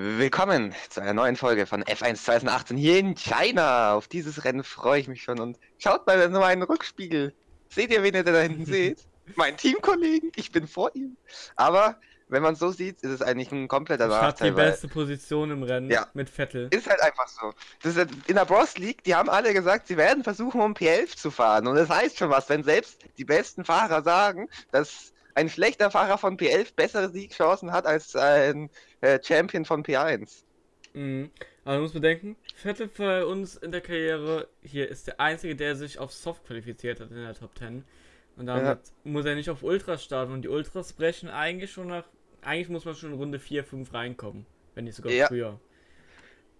Willkommen zu einer neuen Folge von F1 2018 hier in China. Auf dieses Rennen freue ich mich schon und schaut mal in meinen Rückspiegel. Seht ihr, wen ihr da hinten seht? Mein Teamkollegen, ich bin vor ihm. Aber wenn man es so sieht, ist es eigentlich ein kompletter Ich Nachteil. die weil- beste Position im Rennen Ja. mit Vettel. Ist halt einfach so. Das ist, in der Bros League, die haben alle gesagt, sie werden versuchen, um P11 zu fahren. Und das heißt schon was, wenn selbst die besten Fahrer sagen, dass ein schlechter Fahrer von P11 bessere Siegchancen hat als ein äh, Champion von P1. Mhm. Aber man muss bedenken, Vettel für uns in der Karriere hier ist der einzige, der sich auf Soft qualifiziert hat in der Top 10. Und damit muss er nicht auf Ultras starten. Und die Ultras brechen eigentlich schon nach. Eigentlich muss man schon in Runde 4, 5 reinkommen. Wenn nicht sogar Ja. früher.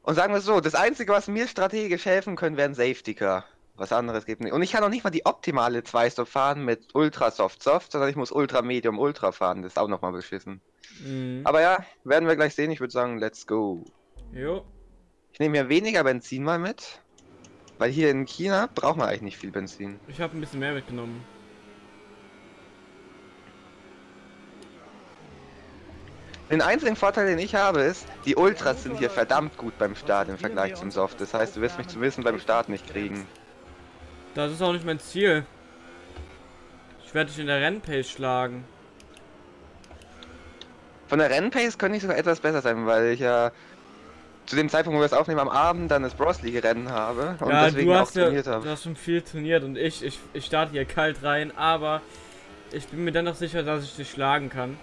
Und sagen wir es so, das Einzige, was mir strategisch helfen können, wären Safety Car. Was anderes gibt nicht. Und ich kann auch nicht mal die optimale 2-Stop fahren mit Ultra Soft Soft, sondern ich muss Ultra Medium Ultra fahren. Das ist auch nochmal beschissen. Mhm. Aber ja, werden wir gleich sehen. Ich würde sagen, let's go. Jo. Ich nehme hier weniger Benzin mal mit. Weil hier in China braucht man eigentlich nicht viel Benzin. Ich habe ein bisschen mehr mitgenommen. Den einzigen Vorteil, den ich habe, ist, die Ultras sind hier verdammt gut beim Start im Vergleich zum Soft. Das heißt, du wirst mich zu wissen beim Start nicht kriegen. Das ist auch nicht mein Ziel. Ich werde dich in der Rennpace schlagen. Von der Rennpace könnte ich sogar etwas besser sein, weil ich ja zu dem Zeitpunkt, wo wir es aufnehmen, am Abend dann das Bros League Rennen habe und ja, deswegen du auch hast ja trainiert du habe. hast schon viel trainiert und ich, ich, ich starte hier kalt rein, aber ich bin mir dennoch sicher, dass ich dich schlagen kann.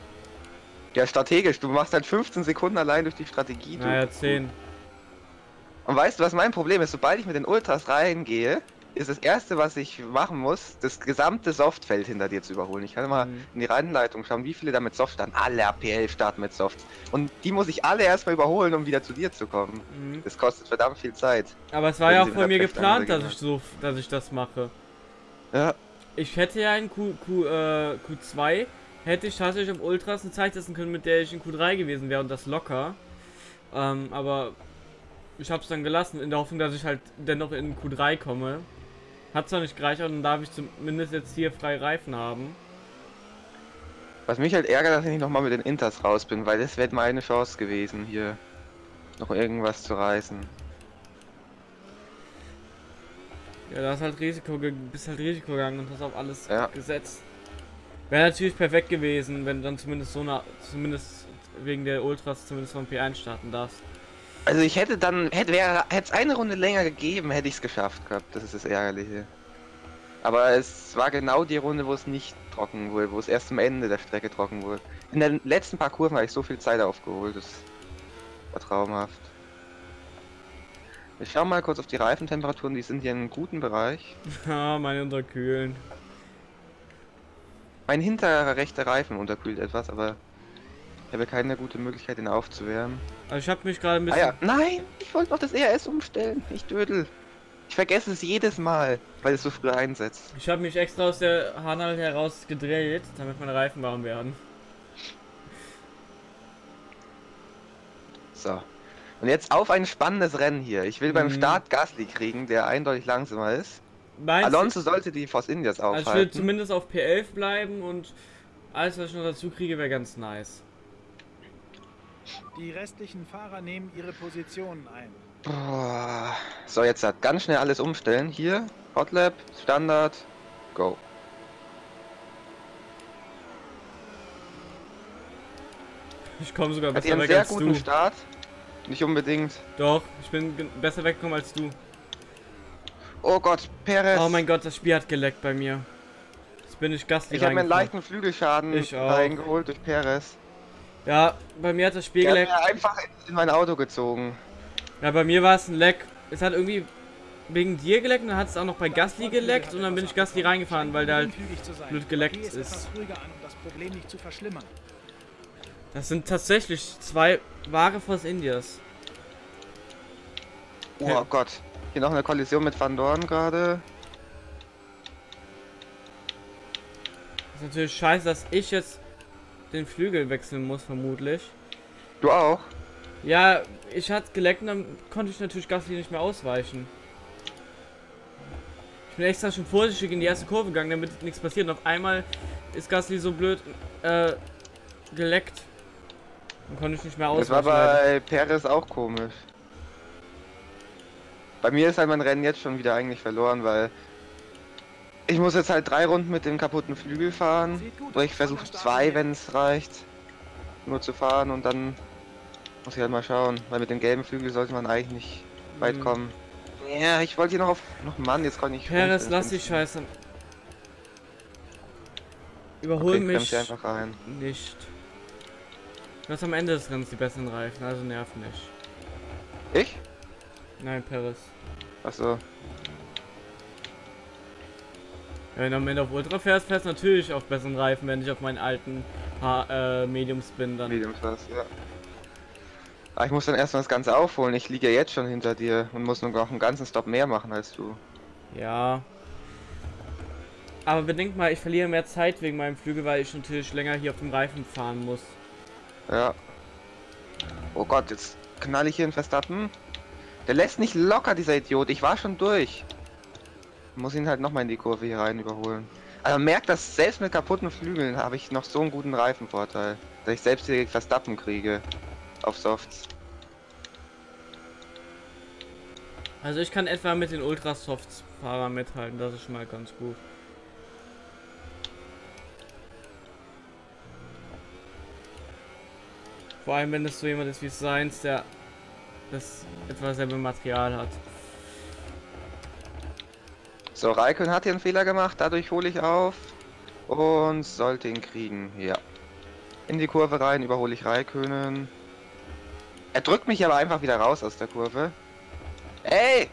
Ja, strategisch. Du machst halt 15 Sekunden allein durch die Strategie. Du. Naja, 10. Und weißt du, was mein Problem ist? Sobald ich mit den Ultras reingehe, ist das erste, was ich machen muss, das gesamte Softfeld hinter dir zu überholen. Ich kann immer Mhm. in die Rennleitung schauen, wie viele da mit Soft starten. Alle APL starten mit Soft. Und die muss ich alle erstmal überholen, um wieder zu dir zu kommen. Mhm. Das kostet verdammt viel Zeit. Aber es war ja auch von mir geplant, dass ich so, dass ich das mache. Ja, Ich hätte ja in Q, Q, äh, Q2 hätte ich tatsächlich auf Ultras eine Zeit setzen können, mit der ich in Q3 gewesen wäre und das locker. Ähm, aber ich habe es dann gelassen, in der Hoffnung, dass ich halt dennoch in Q3 komme. Hat zwar nicht gereicht, aber dann darf ich zumindest jetzt hier frei Reifen haben. was mich halt ärgert, dass ich nicht nochmal mit den Inters raus bin, weil das wäre meine Chance gewesen, hier noch irgendwas zu reißen. Ja, da hast halt Risiko, bist halt Risiko gegangen und hast auf alles Ja. gesetzt. Wäre natürlich perfekt gewesen, wenn du dann zumindest so eine, zumindest wegen der Ultras zumindest von P1 starten darfst. Also ich hätte dann, hätte wäre, hätte es eine Runde länger gegeben, hätte ich es geschafft gehabt. Das ist das Ärgerliche. Aber es war genau die Runde, wo es nicht trocken wurde, wo es erst am Ende der Strecke trocken wurde. In den letzten paar Kurven habe ich so viel Zeit aufgeholt, das war traumhaft. Ich schau mal kurz auf die Reifentemperaturen, die sind hier in einem guten Bereich. Ah, meine Unterkühlen. Mein hinterer rechter Reifen unterkühlt etwas, aber ich habe keine gute Möglichkeit, ihn aufzuwärmen. Also ich habe mich gerade ein Ah bisschen. ja, nein, ich wollte noch das ERS umstellen, ich dödel. Ich vergesse es jedes Mal, weil es so früh einsetzt. Ich habe mich extra aus der Hanal heraus gedreht, damit meine Reifen warm werden. So. Und jetzt auf ein spannendes Rennen hier. Ich will beim Mhm. Start Gasly kriegen, der eindeutig langsamer ist. Meinst Alonso sollte die Force Indias also ich will aufhalten. zumindest auf P11 bleiben und alles, was ich noch dazu kriege, wäre ganz nice. Die restlichen Fahrer nehmen ihre Positionen ein. Boah. So, jetzt hat ganz schnell alles umstellen. Hier, Hotlap, Standard, go. Ich komme sogar Hat ihr besser einen weg sehr als guten du. Start. Nicht unbedingt. Doch, ich bin besser weggekommen als du. Oh Gott, Perez. Oh mein Gott, das Spiel hat geleckt bei mir. Jetzt bin ich Gast ich habe mir einen leichten Flügelschaden Ich auch. reingeholt durch Perez. Ja, bei mir hat das Spiel geleckt. mir einfach in mein Auto gezogen. Ja, bei mir war es ein Leck. Es hat irgendwie wegen dir geleckt und dann hat es auch noch bei Gasly geleckt und dann bin ich Gasly reingefahren, weil der halt. Blöd geleckt ist. das sind tatsächlich zwei wahre Force Indias. Oh Ja. Gott. Hier noch eine Kollision mit Van Dorn gerade. Das ist natürlich scheiße, dass ich jetzt den Flügel wechseln muss, vermutlich. Du auch? Ja, ich hatte geleckt und dann konnte ich natürlich Gasly nicht mehr ausweichen. Ich bin extra schon vorsichtig in die erste Kurve gegangen, damit nichts passiert. Und auf einmal ist Gasly so blöd äh, geleckt. Dann konnte ich nicht mehr Das war ausweichen. bei Perez auch komisch. Bei mir ist halt mein Rennen jetzt schon wieder eigentlich verloren, weil ich muss jetzt halt drei Runden mit dem kaputten Flügel fahren. Oder ich versuche zwei, wenn es reicht, nur zu fahren und dann muss ich halt mal schauen, weil mit dem gelben Flügel sollte man eigentlich nicht weit Mhm. kommen. Ja, ich wollte hier noch auf... noch Mann, jetzt kann ich... Perez, rumstellen. lass die Scheiße. Überhol Okay, mich einfach rein. nicht. Du hast am Ende des Rennens die besseren Reifen, also nerv nicht. Ich? Nein, Perez. Achso. Wenn du am Ende auf Ultra fährst, fährst du natürlich auf besseren Reifen, wenn ich auf meinen alten ha äh, Mediums bin dann. Mediums was, ja. Aber ich muss dann erstmal das Ganze aufholen. Ich liege ja jetzt schon hinter dir und muss nur noch einen ganzen Stop mehr machen als du. Ja. Aber bedenk mal, ich verliere mehr Zeit wegen meinem Flügel, weil ich natürlich länger hier auf dem Reifen fahren muss. Ja. Oh Gott, jetzt knall ich hier in Verstappen. Der lässt nicht locker, dieser Idiot. Ich war schon durch. Muss ihn halt nochmal in die Kurve hier rein überholen. Aber merkt, dass selbst mit kaputten Flügeln habe ich noch so einen guten Reifenvorteil. Dass ich selbst hier Verstappen kriege. Auf Softs. Also ich kann etwa mit den Ultrasofts-Fahrern mithalten, das ist schon mal ganz gut. Vor allem wenn es so jemand ist wie Science, der das etwa selbe Material hat. So, Raikön hat hier einen Fehler gemacht. Dadurch hole ich auf. Und sollte ihn kriegen. Ja. In die Kurve rein überhole ich Raikönen. Er drückt mich aber einfach wieder raus aus der Kurve. Ey!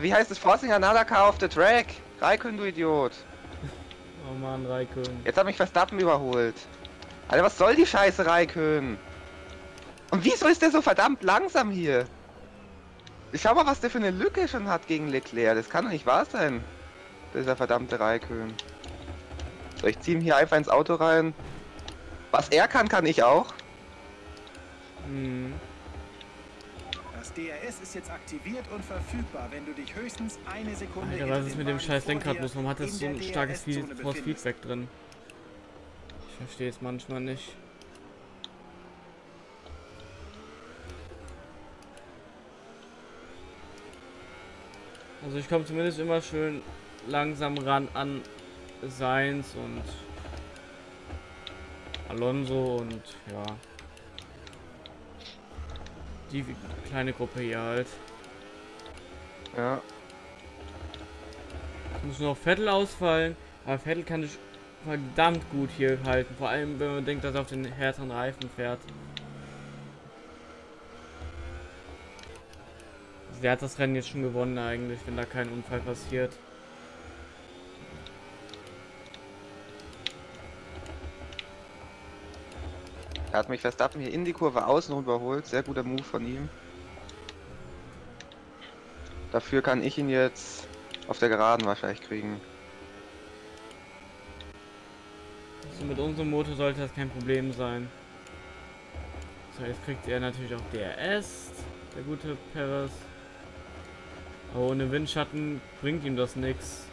Wie heißt es? Forcing another car off the track. Raikön, du Idiot. Oh man, Raikön. Jetzt hat mich Verstappen überholt. Alter, was soll die Scheiße, Raikön? Und wieso ist der so verdammt langsam hier? Ich schau mal, was der für eine Lücke schon hat gegen Leclerc. Das kann doch nicht wahr sein. Dieser verdammte Raikön. So, ich zieh ihn hier einfach ins Auto rein. Was er kann, kann ich auch. Hm. Das DRS ist jetzt aktiviert und verfügbar, wenn du dich höchstens eine Sekunde Alter, was ist mit dem scheiß Lenkrad los? Warum hat das so ein starkes Force. Feedback drin? Ich verstehe es manchmal nicht. Also ich komme zumindest immer schön langsam ran an Seins und Alonso und ja. Die kleine Gruppe hier halt. Ja. Es muss nur noch Vettel ausfallen, aber Vettel kann sich verdammt gut hier halten. Vor allem, wenn man denkt, dass er auf den härteren Reifen fährt. Der hat das Rennen jetzt schon gewonnen eigentlich, wenn da kein Unfall passiert. Er hat mich Verstappen hier in die Kurve außen überholt. Sehr guter Move von ihm. Dafür kann ich ihn jetzt auf der Geraden wahrscheinlich kriegen. Also mit unserem Motor sollte das kein Problem sein. So, jetzt kriegt er natürlich auch DRS, der gute Perez. Aber ohne Windschatten bringt ihm das nichts.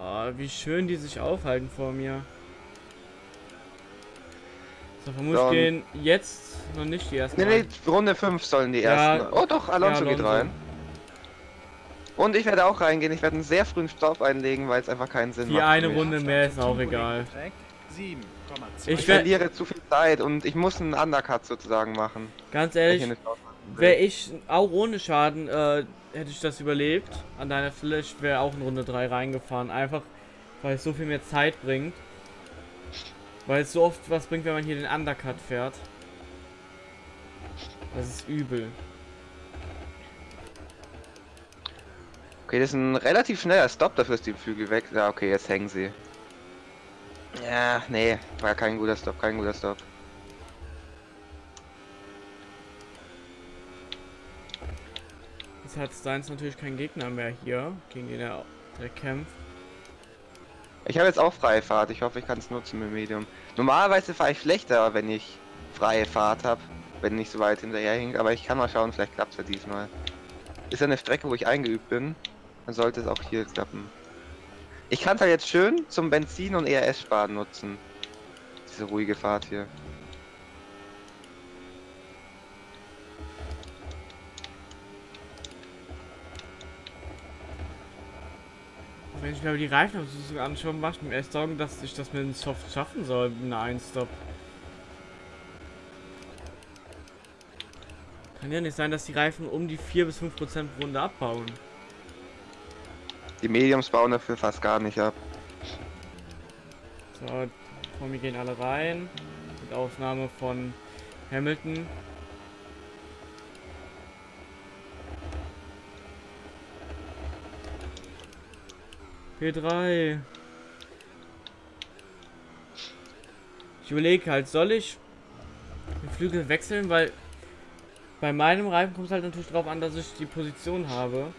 Ah, wie schön die sich aufhalten vor mir. So, vermutlich Dann- gehen jetzt noch nicht die ersten. Nee, nee. Runde 5 sollen die Ja, ersten. Oh doch, Alonso, ja, geht Alonso. rein. Und ich werde auch reingehen. Ich werde einen sehr frühen Stopp einlegen, weil es einfach keinen Sinn Die macht. für eine. Runde mehr ist auch egal. 7,2. Ich verliere zu viel Zeit und ich muss einen Undercut sozusagen machen. Ganz ehrlich. Wäre ich auch ohne Schaden, äh, hätte ich das überlebt. An deiner Stelle, ich wäre auch in Runde 3 reingefahren. Einfach, weil es so viel mehr Zeit bringt. Weil es so oft was bringt, wenn man hier den Undercut fährt. Das ist übel. Okay, das ist ein relativ schneller Stopp, dafür ist die Flügel weg. Ja, okay, jetzt hängen sie. Ja, nee, war kein guter Stopp, kein guter Stopp. Jetzt hat Steins natürlich keinen Gegner mehr hier, gegen den er direkt kämpft. Ich habe jetzt auch freie Fahrt, ich hoffe, ich kann es nutzen mit Medium. Normalerweise fahre ich schlechter, wenn ich freie Fahrt habe, wenn nicht so weit hinterher hängt, aber ich kann mal schauen, vielleicht klappt es ja diesmal. Ist ja eine Strecke, wo ich eingeübt bin, dann sollte es auch hier klappen. Ich kann es halt jetzt schön zum Benzin und ERS sparen nutzen. Diese ruhige Fahrt hier. Wenn ich mir aber die Reifen so anschaue, macht mir erst Sorgen, dass ich das mit dem Soft schaffen soll, mit einer 1-Stop. Kann ja nicht sein, dass die Reifen um die 4 bis 5 Prozent pro Runde abbauen. Die Mediums bauen dafür fast gar nicht ab. So, komm, wir gehen alle rein. Mit Ausnahme von Hamilton. P3. Ich überlege halt, soll ich den Flügel wechseln, weil bei meinem Reifen kommt es halt natürlich darauf an, dass ich die Position habe.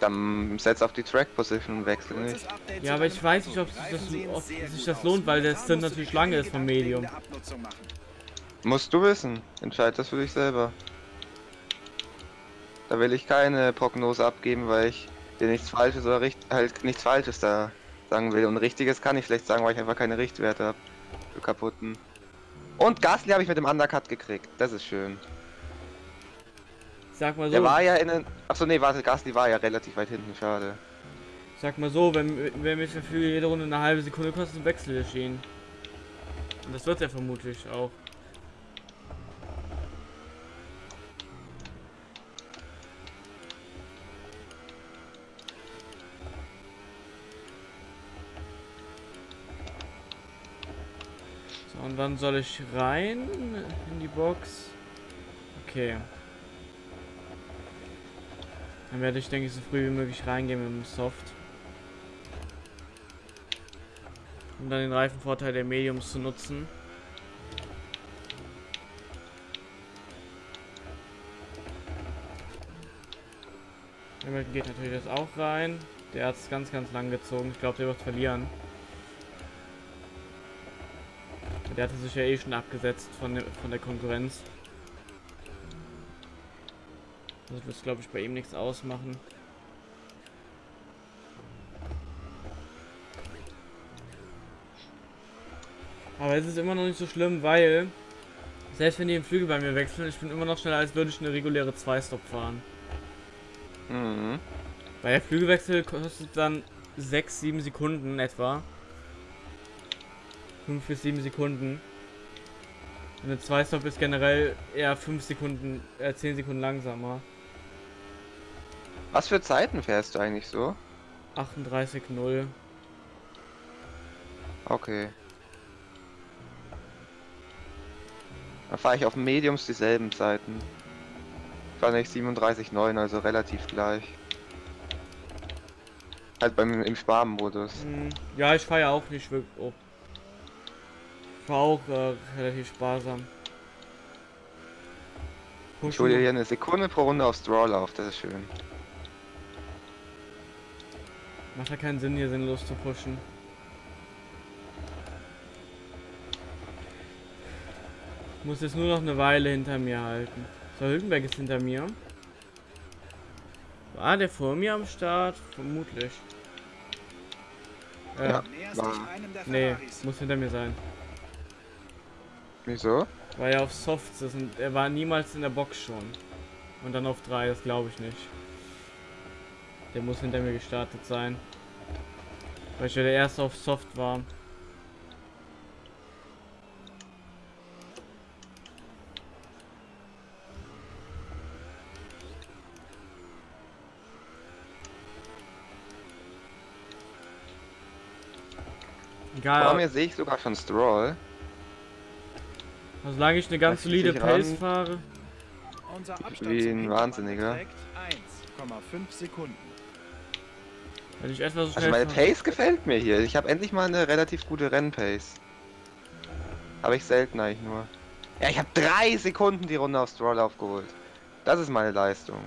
Dann setz auf die Track Position und wechsel nicht. Ja, aber ich weiß nicht, ob das, ob sich das lohnt, weil der Stint natürlich lange ist vom Medium. Musst du wissen. Entscheid das für dich selber. Da will ich keine Prognose abgeben, weil ich dir nichts Falsches oder richt halt nichts Falsches da sagen will. Und Richtiges kann ich schlecht sagen, weil ich einfach keine Richtwerte habe. Für kaputten. Und Gasly habe ich mit dem Undercut gekriegt. Das ist schön. Sag mal so, Der war ja in den. Achso, nee, warte, Gasly war ja relativ weit hinten, schade. sag mal so, wenn, wenn mich Flügel jede Runde eine halbe Sekunde kostet, Wechsel der Schienen. Und das wird er vermutlich auch. So, und dann soll ich rein in die Box. Okay. Dann werde ich, denke ich, so früh wie möglich reingehen mit dem Soft. Um dann den Reifenvorteil der Mediums zu nutzen. Hamilton geht natürlich jetzt auch rein. Der hat es ganz, ganz lang gezogen. Ich glaube, der wird verlieren. Der hatte sich ja eh schon abgesetzt von der, von der Konkurrenz. Das wird, glaube ich, bei ihm nichts ausmachen. Aber es ist immer noch nicht so schlimm, weil selbst wenn die den Flügel bei mir wechseln, ich bin immer noch schneller, als würde ich eine reguläre 2-Stop fahren. Mhm. Weil der Flügelwechsel kostet dann 6, 7 Sekunden etwa. 5 bis 7 Sekunden. Und eine 2-Stop ist generell eher 5 Sekunden, äh 10 Sekunden langsamer. Was für Zeiten fährst du eigentlich so? 38,0. Okay. Dann fahre ich auf Mediums dieselben Zeiten. Fahre ich 37,9, also relativ gleich. Halt beim im Sparmodus. Hm, Ja, ich fahre ja auch nicht wirklich. Oh. Ich fahre auch äh, relativ sparsam. Ich hole dir hier eine Sekunde pro Runde auf Stroll auf, das ist schön. Macht ja keinen Sinn, hier sinnlos zu pushen. Ich muss jetzt nur noch eine Weile hinter mir halten. So, Hülkenberg ist hinter mir. War der vor mir am Start? Vermutlich. Äh, Ja. War- Nee, muss hinter mir sein. Wieso? Weil er auf Softs ist und er war niemals in der Box schon. Und dann auf 3, das glaube ich nicht. Der muss hinter mir gestartet sein. Weil ich ja der erste auf Soft war. Vor Egal, mir sehe ich sogar schon Stroll. solange ich eine ganz solide Pace ran. fahre. Unser Abstand Wie ein Wahnsinniger. beträgt 1,5 Sekunden. Wenn ich etwa so Also schnell meine fahre- Pace gefällt mir hier. Ich habe endlich mal eine relativ gute Rennpace. Habe ich selten eigentlich nur. Ja, ich habe drei Sekunden die Runde auf Stroll aufgeholt. Das ist meine Leistung.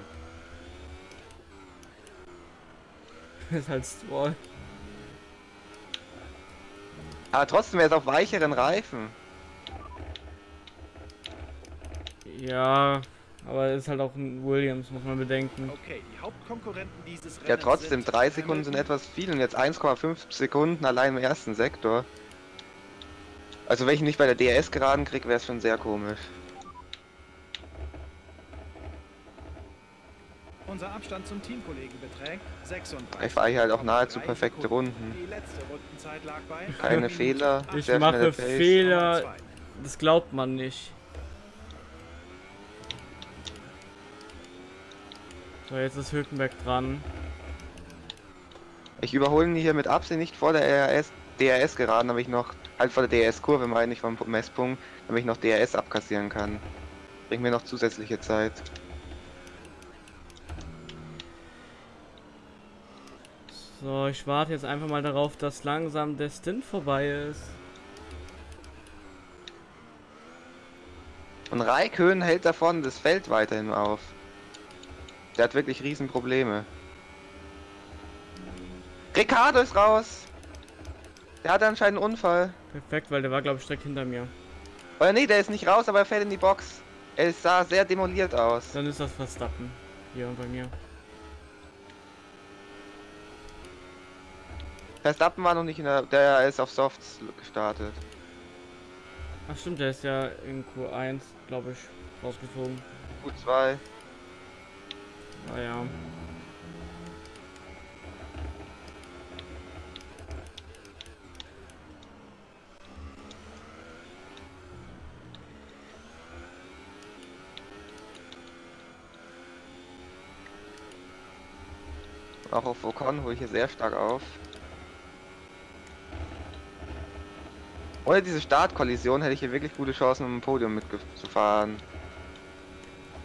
ist halt Stroll. Aber trotzdem wäre es auf weicheren Reifen. Ja, Aber es ist halt auch ein Williams, muss man bedenken. Okay, die Hauptkonkurrenten dieses Rennens Ja, trotzdem, sind drei Sekunden sind etwas viel und jetzt 1,5 Sekunden allein im ersten Sektor. Also wenn ich ihn nicht bei der DRS geraden krieg, wäre es schon sehr komisch. Unser Abstand zum Teamkollegen beträgt 36. Ich fahre hier halt auch nahezu perfekte. Runden. Keine Fehler, Ich mache. Fehler, 8,2. das glaubt man nicht. So, jetzt ist Hülkenberg dran. Ich überhole ihn hier mit Absicht nicht vor der RS, DRS geraden, damit ich noch, halt vor der DRS-Kurve meine ich vom Messpunkt, damit ich noch DRS abkassieren kann. Bringt mir noch zusätzliche Zeit. So, ich warte jetzt einfach mal darauf, dass langsam der Stint vorbei ist. Und Raikön hält da vorne das Feld weiterhin auf. Der hat wirklich riesen Probleme. Ricardo ist raus. Der hatte anscheinend einen Unfall. Perfekt, weil der war glaube ich direkt hinter mir. Oder nee, der ist nicht raus, aber er fällt in die Box. Er sah sehr demoliert aus. Dann ist das Verstappen. Hier bei mir. Verstappen war noch nicht in der... Der ist auf Softs gestartet. Ach stimmt, der ist ja in Q1, glaube ich, rausgeflogen. Q2. Naja. Auch auf Ocon hole ich hier sehr stark auf. Ohne diese Startkollision hätte ich hier wirklich gute Chancen, um ein Podium mitzufahren.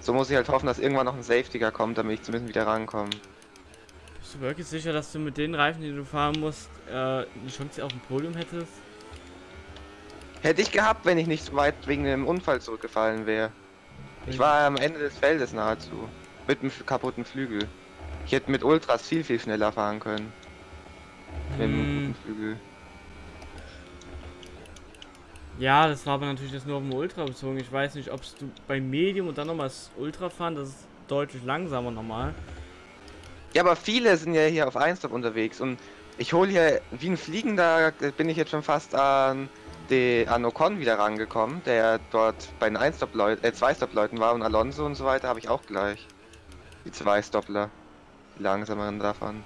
So muss ich halt hoffen, dass irgendwann noch ein Safety Car kommt, damit ich zumindest wieder rankomme. Bist du wirklich sicher, dass du mit den Reifen, die du fahren musst, äh, eine Chance auf ein Podium hättest? Hätte ich gehabt, wenn ich nicht so weit wegen dem Unfall zurückgefallen wäre. Ich war am Ende des Feldes nahezu. Mit einem kaputten Flügel. Ich hätte mit Ultras viel, viel schneller fahren können. Mit einem Hm, guten Flügel. Ja, das war aber natürlich das nur auf dem Ultra bezogen. Ich weiß nicht, ob du bei Medium und dann nochmal das Ultra fahren, das ist deutlich langsamer normal. Ja, aber viele sind ja hier auf 1 unterwegs und ich hole hier wie ein Fliegender, bin ich jetzt schon fast an, die, an Ocon wieder rangekommen, der dort bei den 1 leuten äh, 2 Stop-Leuten war und Alonso und so weiter habe ich auch gleich. Die zwei Stoppler. Die langsameren davon.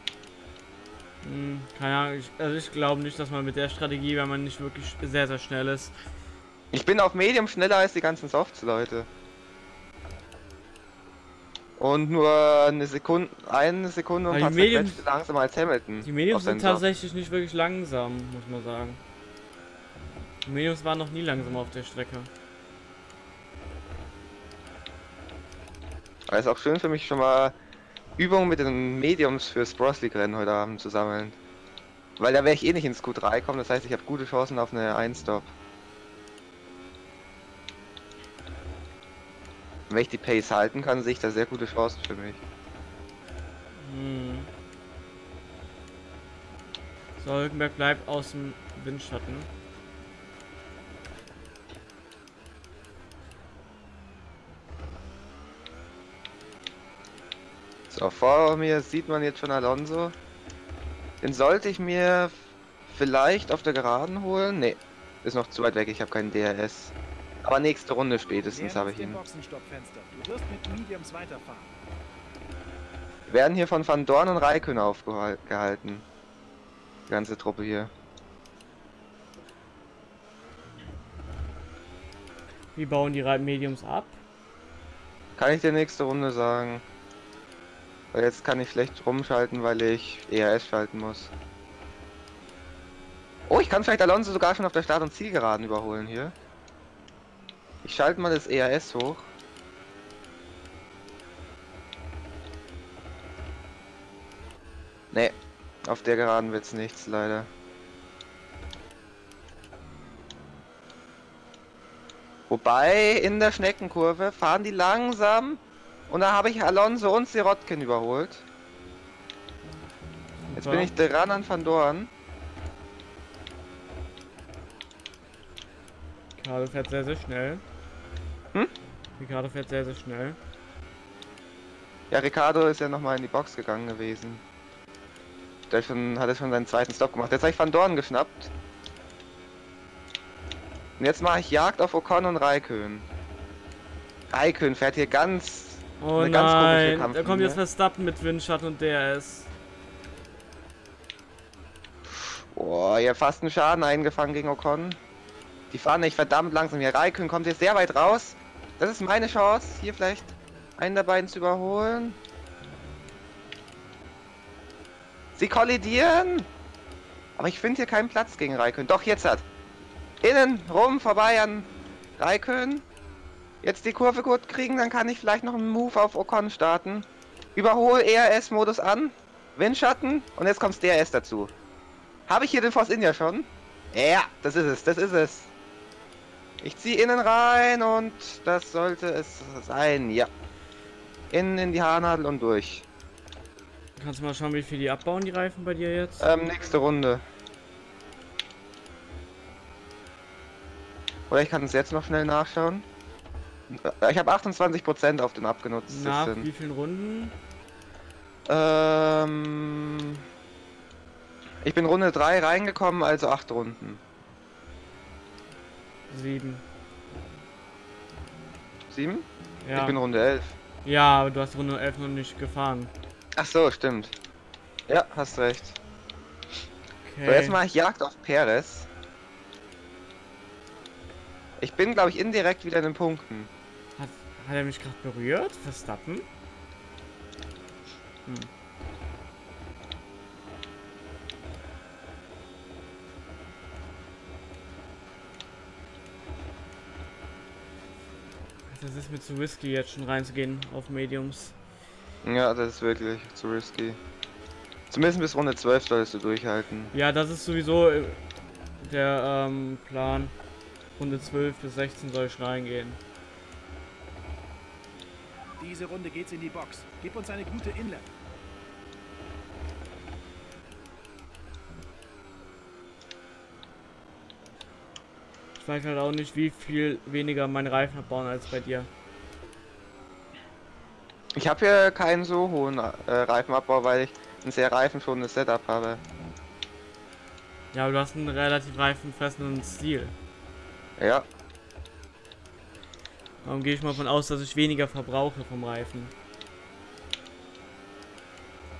Hm, keine Ahnung, ich, also ich glaube nicht, dass man mit der Strategie, wenn man nicht wirklich sehr, sehr schnell ist, Ich bin auf Medium schneller als die ganzen Softs-Leute. Und nur eine Sekunde, eine Sekunde und ein paar langsamer als Hamilton. die Mediums sind Softs. tatsächlich nicht wirklich langsam, muss man sagen. Die Mediums waren noch nie langsam auf der Strecke. Aber ist auch schön für mich schon mal Übungen mit den Mediums fürs Bros League Rennen heute Abend zu sammeln. Weil da wäre ich eh nicht ins Q3 kommen, das heißt ich habe gute Chancen auf eine 1-Stop. Wenn ich die Pace halten kann, sehe ich da sehr gute Chancen für mich. Hm. So, Hülkenberg bleibt aus dem Windschatten. So, vor mir sieht man jetzt schon Alonso. Den sollte ich mir vielleicht auf der Geraden holen. Nee, ist noch zu weit weg, ich habe keinen DRS. Aber nächste Runde spätestens habe ich ihn. Boxenstoppfenster. Du wirst mit Mediums weiterfahren. Wir werden hier von Van Dorn und Raikön aufgehalten. Die ganze Truppe hier. Wie bauen die Mediums ab? Kann ich dir nächste Runde sagen. Weil jetzt kann ich schlecht rumschalten, weil ich ERS schalten muss. Oh, ich kann vielleicht Alonso sogar schon auf der Start- und Zielgeraden überholen hier. Ich schalte mal das ERS hoch. Nee, auf der Geraden wird's nichts leider. Wobei in der Schneckenkurve fahren die langsam und da habe ich Alonso und Sirotkin überholt. Jetzt bin ich dran an Van Dorn. Ricardo fährt sehr, sehr schnell. Hm? Ricardo fährt sehr, sehr schnell. Ja, Ricardo ist ja nochmal in die Box gegangen gewesen. Der schon, hat er schon seinen zweiten Stop gemacht. Jetzt habe ich Van Dorn geschnappt. Und jetzt mache ich Jagd auf Ocon und Raikön. Raikön fährt hier ganz... Oh Eine nein, da kommt jetzt Verstappen mit Windschatten und DRS. Boah, habt fast einen Schaden eingefangen gegen Ocon. Die fahren nicht verdammt langsam hier. Raikön kommt jetzt sehr weit raus. Das ist meine Chance, hier vielleicht einen der beiden zu überholen. Sie kollidieren. Aber ich finde hier keinen Platz gegen Raikön. Doch, jetzt hat. Innen, rum, vorbei an Raikön. Jetzt die Kurve gut kriegen, dann kann ich vielleicht noch einen Move auf Ocon starten. Überhol ERS-Modus an. Windschatten. Und jetzt kommt DRS dazu. Habe ich hier den Force India schon? Ja, das ist es, das ist es. Ich ziehe innen rein und das sollte es sein, ja. Innen in die Haarnadel und durch. Kannst du mal schauen, wie viel die abbauen, die Reifen bei dir jetzt? Ähm, nächste Runde. Oder ich kann es jetzt noch schnell nachschauen. Ich habe 28% auf den abgenutzt. Nach wie vielen Runden? Ähm, ich bin Runde 3 reingekommen, also 8 Runden. Sieben. 7? Ja. Ich bin Runde 11. ja, aber du hast Runde 11 noch nicht gefahren. Ach so, stimmt. Ja, hast recht. Okay. So, jetzt mache ich Jagd auf Perez. Ich bin, glaube ich, indirekt wieder in den Punkten. Hat, er mich gerade berührt? Verstappen? Hm. Das ist mir zu risky, jetzt schon reinzugehen auf Mediums. Ja, das ist wirklich zu risky. Zumindest bis Runde 12 solltest du durchhalten. Ja, das ist sowieso äh, der ähm, Plan. Runde 12 bis 16 soll ich reingehen. Diese Runde geht's in die Box. Gib uns eine gute Inlet. Ich weiß halt auch nicht, wie viel weniger meine Reifen abbauen als bei dir. Ich habe hier keinen so hohen äh, Reifenabbau, weil ich ein sehr reifenschonendes Setup habe. Ja, aber du hast einen relativ reifenfressenden Stil. Ja, Darum gehe ich mal von aus, dass ich weniger verbrauche vom Reifen.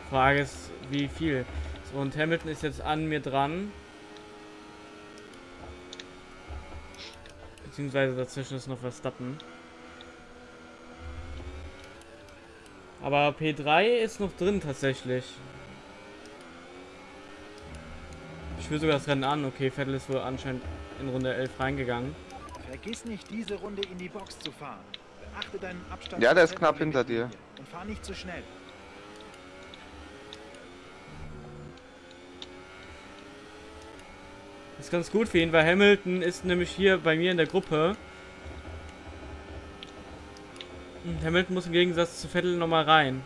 Frage ist, wie viel. So, und Hamilton ist jetzt an mir dran. Beziehungsweise dazwischen ist noch Verstappen. Aber P3 ist noch drin tatsächlich. Ich führe sogar das Rennen an. Okay, Vettel ist wohl anscheinend in Runde 11 reingegangen. Vergiss nicht, diese Runde in die Box zu fahren. Beachte deinen Abstand. Ja, der ist knapp hinter dir. Und fahr nicht zu schnell. Das ist ganz gut für ihn, weil Hamilton ist nämlich hier bei mir in der Gruppe. Und Hamilton muss im Gegensatz zu Vettel nochmal rein.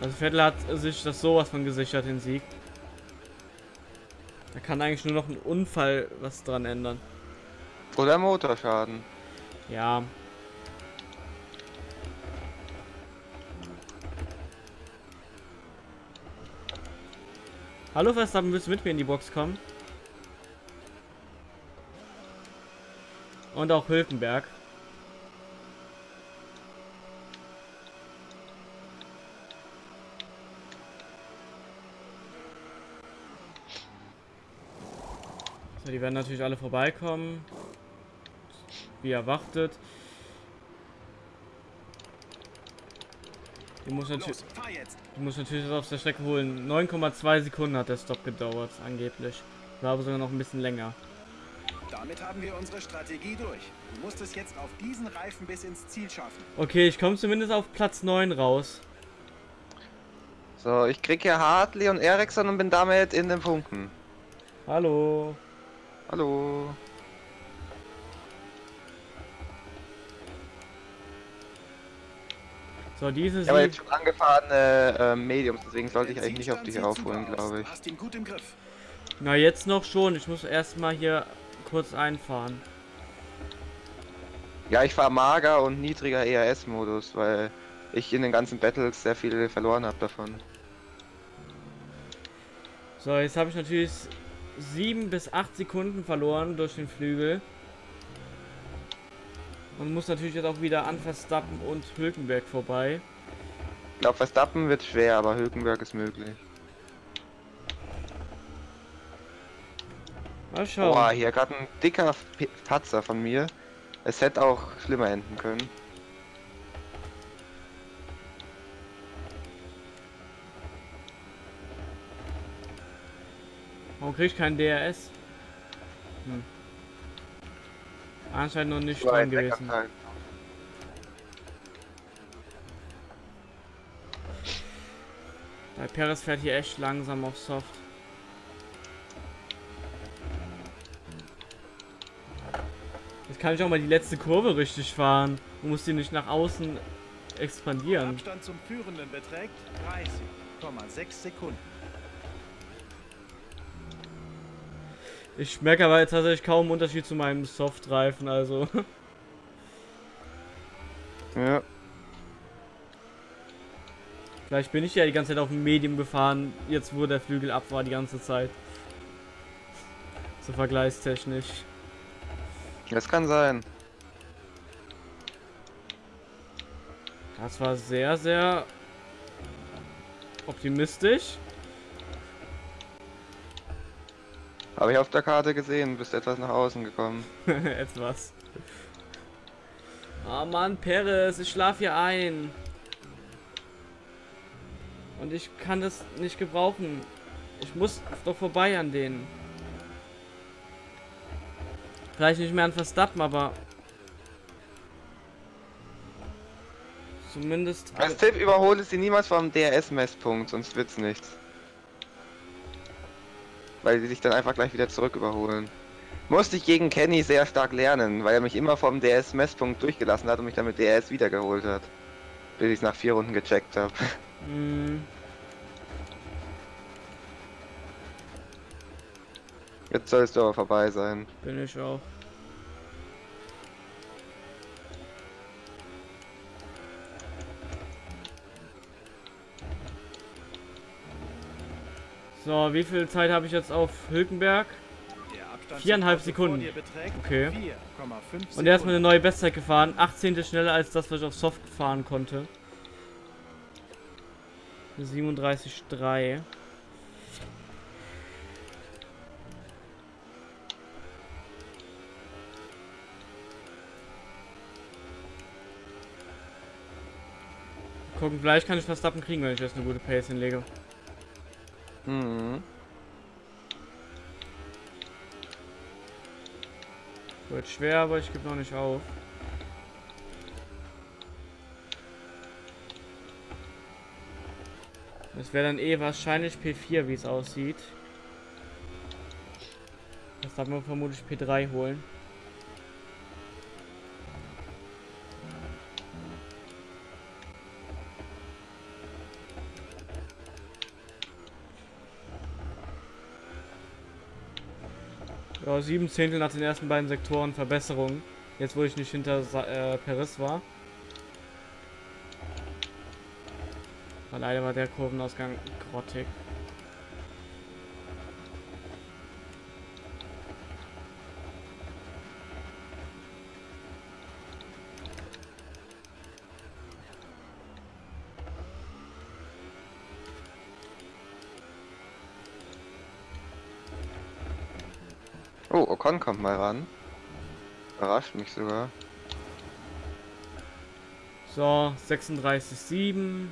Also Vettel hat sich das sowas von gesichert, den Sieg. Da kann eigentlich nur noch ein Unfall was dran ändern. Oder Motorschaden. Ja. Hallo Verstappen, willst du mit mir in die Box kommen? Und auch Hülkenberg. So, die werden natürlich alle vorbeikommen. Wie erwartet. Die muss, natür Los, fahr jetzt. die muss natürlich das auf der Strecke holen. 9,2 Sekunden hat der Stop gedauert, angeblich. War aber sogar noch ein bisschen länger. Damit haben wir unsere Strategie durch. Du musst es jetzt auf diesen Reifen bis ins Ziel schaffen. Okay, ich komme zumindest auf Platz 9 raus. So, ich krieg hier Hartley und Ericsson und bin damit in den Punkten. Hallo. Hallo. So, diese Ich habe jetzt schon angefahrene äh, Mediums, deswegen sollte ich eigentlich nicht auf dich aufholen, glaube ich. Hast ihn gut im Griff. Na, jetzt noch schon. Ich muss erstmal hier kurz einfahren. Ja, ich fahre mager und niedriger ERS-Modus, weil ich in den ganzen Battles sehr viel verloren habe davon. So, jetzt habe ich natürlich 7 bis 8 Sekunden verloren durch den Flügel. Und muss natürlich jetzt auch wieder an Verstappen und Hülkenberg vorbei. Ich glaube, Verstappen wird schwer, aber Hülkenberg ist möglich. Mal schauen. Boah, hier gerade ein dicker Patzer von mir. Es hätte auch schlimmer enden können. Warum krieg ich keinen DRS? Hm. Anscheinend noch nicht dran gewesen. Backup-Teil. Weil Perez fährt hier echt langsam auf Soft. Jetzt kann ich auch mal die letzte Kurve richtig fahren. Du musst die nicht nach außen expandieren. Abstand zum Führenden beträgt 30,6 Sekunden. Ich merke aber jetzt tatsächlich kaum Unterschied zu meinem Softreifen, also. Ja. Vielleicht bin ich ja die ganze Zeit auf dem Medium gefahren, jetzt wo der Flügel ab war die ganze Zeit. So vergleichstechnisch. Das kann sein. Das war sehr, sehr optimistisch. Habe ich auf der Karte gesehen, bist etwas nach außen gekommen. Etwas. Ah Mann, Perez, ich schlaf hier ein. Und ich kann das nicht gebrauchen. Ich muss doch vorbei an denen. Vielleicht nicht mehr an Verstappen, aber... Zumindest... Als Tipp überhole sie niemals vom DRS-Messpunkt, sonst wird's nichts. Weil sie sich dann einfach gleich wieder zurück überholen. Musste ich gegen Kenny sehr stark lernen, weil er mich immer vom DRS-Messpunkt durchgelassen hat und mich dann mit DRS wiedergeholt hat. Bis ich nach vier Runden gecheckt habe. Hm, Jetzt sollst du aber vorbei sein. bin ich auch. So, wie viel Zeit habe ich jetzt auf Hülkenberg? Viereinhalb Sekunden. Okay. 4,5 Und er ist mir eine neue Bestzeit gefahren. 18. schneller als das, was ich auf Soft fahren konnte. 37,3. Gucken, vielleicht kann ich Verstappen kriegen, wenn ich jetzt eine gute Pace hinlege. Mhm. Wird schwer, aber ich gebe noch nicht auf. Das wäre dann eh wahrscheinlich P4, wie es aussieht. Das darf man vermutlich P3 holen. Ja, sieben Zehntel nach den ersten beiden Sektoren Verbesserung. Jetzt, wo ich nicht hinter äh, Perez war. Aber leider war der Kurvenausgang grottig. Oh, Ocon kommt mal ran. Überrascht mich sogar. So, 36,7.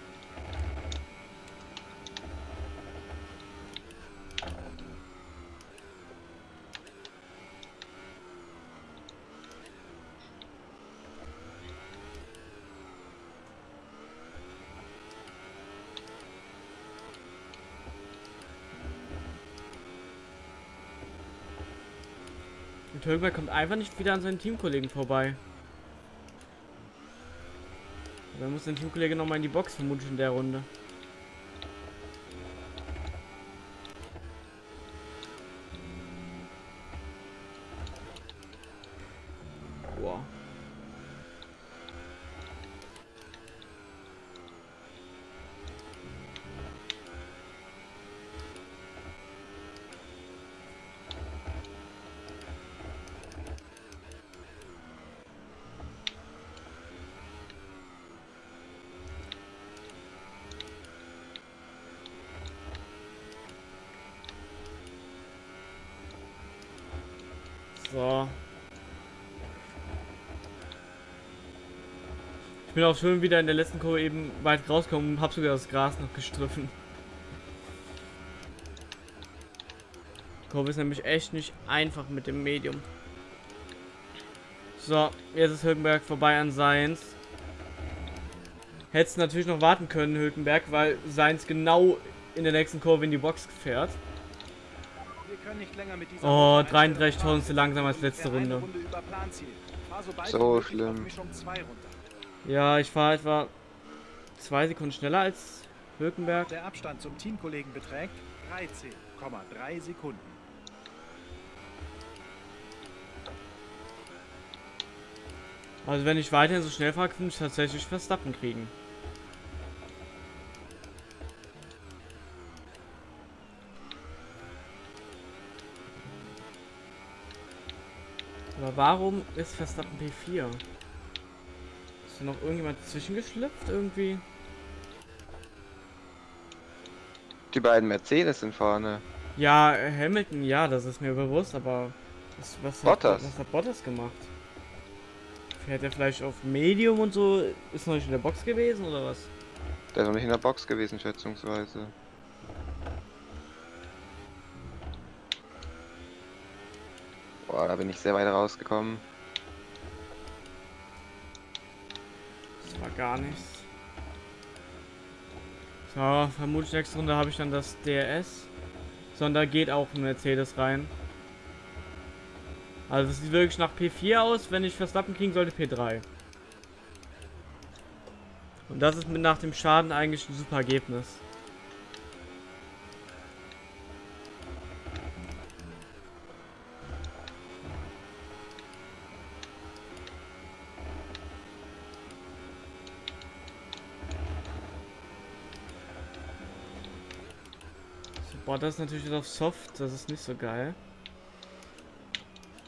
Hülkenberg kommt einfach nicht wieder an seinen Teamkollegen vorbei. Dann muss der Teamkollege nochmal in die Box, vermutlich in der Runde. Boah. So. Ich bin auch schon wieder in der letzten Kurve eben weit rausgekommen und hab sogar das Gras noch gestriffen. Die Kurve ist nämlich echt nicht einfach mit dem Medium. So, jetzt ist Hülkenberg vorbei an Seins. Hättest natürlich noch warten können, Hülkenberg, weil Seins genau in der nächsten Kurve in die Box fährt. Oh, Runde 33 einstellen. Tonnen zu langsam als letzte Runde. so schlimm. Ja, ich fahre etwa zwei Sekunden schneller als Hülkenberg. Der Abstand zum Teamkollegen beträgt 13,3 Sekunden. Also wenn ich weiterhin so schnell fahre, könnte ich tatsächlich Verstappen kriegen. Aber warum ist Verstappen P4? Ist da noch irgendjemand zwischengeschlüpft irgendwie? Die beiden Mercedes sind vorne. Ja, Hamilton, ja, das ist mir bewusst, aber was, was, Bottas. Hat, was hat Bottas gemacht? Fährt er vielleicht auf Medium und so? Ist noch nicht in der Box gewesen oder was? Der ist noch nicht in der Box gewesen, schätzungsweise. Boah, da bin ich sehr weit rausgekommen. Das war gar nichts. So, vermutlich nächste Runde habe ich dann das DRS. Sondern da geht auch ein Mercedes rein. Also es sieht wirklich nach P4 aus, wenn ich Verstappen kriegen sollte, P3. Und das ist mit nach dem Schaden eigentlich ein super Ergebnis. Boah, das ist natürlich auf Soft, das ist nicht so geil.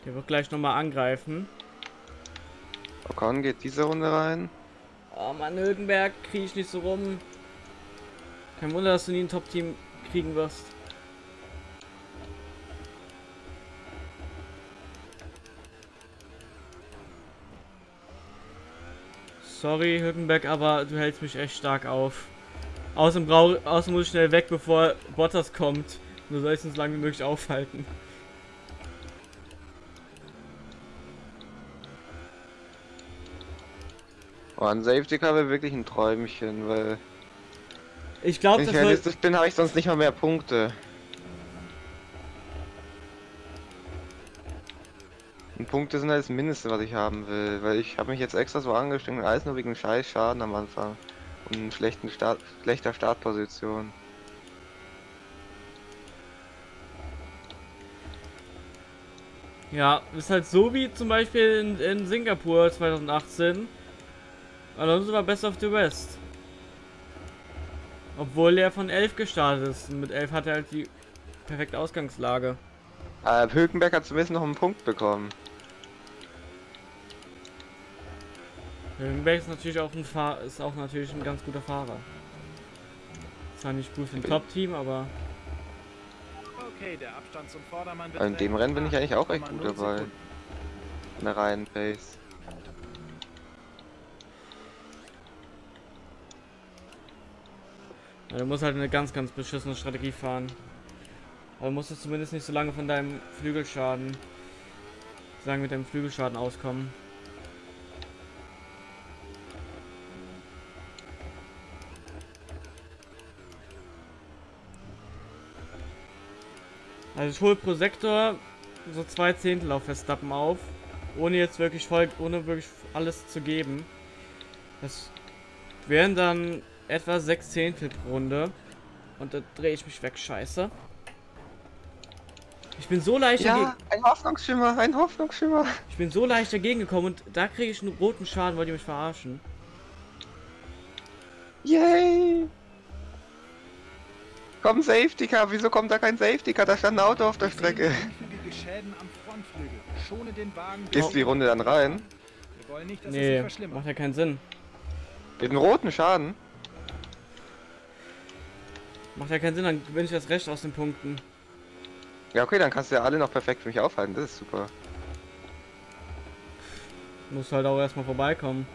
Der wird gleich nochmal angreifen. Ocon geht diese Runde rein. Oh Mann, Hülkenberg, kriege ich nicht so rum. Kein Wunder, dass du nie ein Top-Team kriegen wirst. Sorry, Hülkenberg, aber du hältst mich echt stark auf. Außerdem, brauch, außerdem muss ich schnell weg, bevor Bottas kommt. Du sollst uns so lange wie möglich aufhalten. Oh, ein Safety Car wäre wirklich ein Träumchen, weil Ich glaube, wenn ich wird... realistisch bin, habe ich sonst nicht mal mehr Punkte. Und Punkte sind halt das Mindeste, was ich haben will, weil ich habe mich jetzt extra so angestrengt, alles nur wegen scheiß Schaden am Anfang und schlechten Start, schlechter Startposition. Ja, ist halt so wie zum Beispiel in, in Singapur 2018. Alonso war Best of the West. Obwohl er von 11 gestartet ist. Und mit 11 hat er halt die perfekte Ausgangslage. Äh, Hülkenberg hat zumindest noch einen Punkt bekommen. Hülkenberg ist natürlich auch ein Fahr ist auch natürlich ein ganz guter Fahrer. Zwar nicht gut für ein Okay. Top-Team, aber Okay, der Abstand zum Vordermann Also in dem Rennen bin ich eigentlich auch echt gut 8,0 dabei. In der Reihenpace. ja, du musst halt eine ganz, ganz beschissene Strategie fahren. Aber du musst jetzt zumindest nicht so lange von deinem Flügelschaden, sagen mit deinem Flügelschaden auskommen. Also ich hole pro Sektor so zwei Zehntel auf Verstappen auf, ohne jetzt wirklich voll, ohne wirklich alles zu geben. Das wären dann etwa sechs Zehntel pro Runde. Und da drehe ich mich weg, scheiße. Ich bin so leicht dagegen, Ja, ein Hoffnungsschimmer, ein Hoffnungsschimmer. ich bin so leicht dagegen gekommen und da kriege ich einen roten Schaden, wollt ihr mich verarschen? Yay! Komm, Safety Car, wieso kommt da kein Safety Car? Da stand ein Auto auf der Strecke. sehen geringfügige Schäden am Frontflügel. Schone den Wagen. Gehst du die Runde dann rein? Wir wollen nicht, dass es sich Nee, verschlimmert. macht ja keinen Sinn. Mit einem roten Schaden? Macht ja keinen Sinn, dann gewinne ich das Recht aus den Punkten. Ja, okay, dann kannst du ja alle noch perfekt für mich aufhalten. Das ist super. Muss halt auch erstmal vorbeikommen.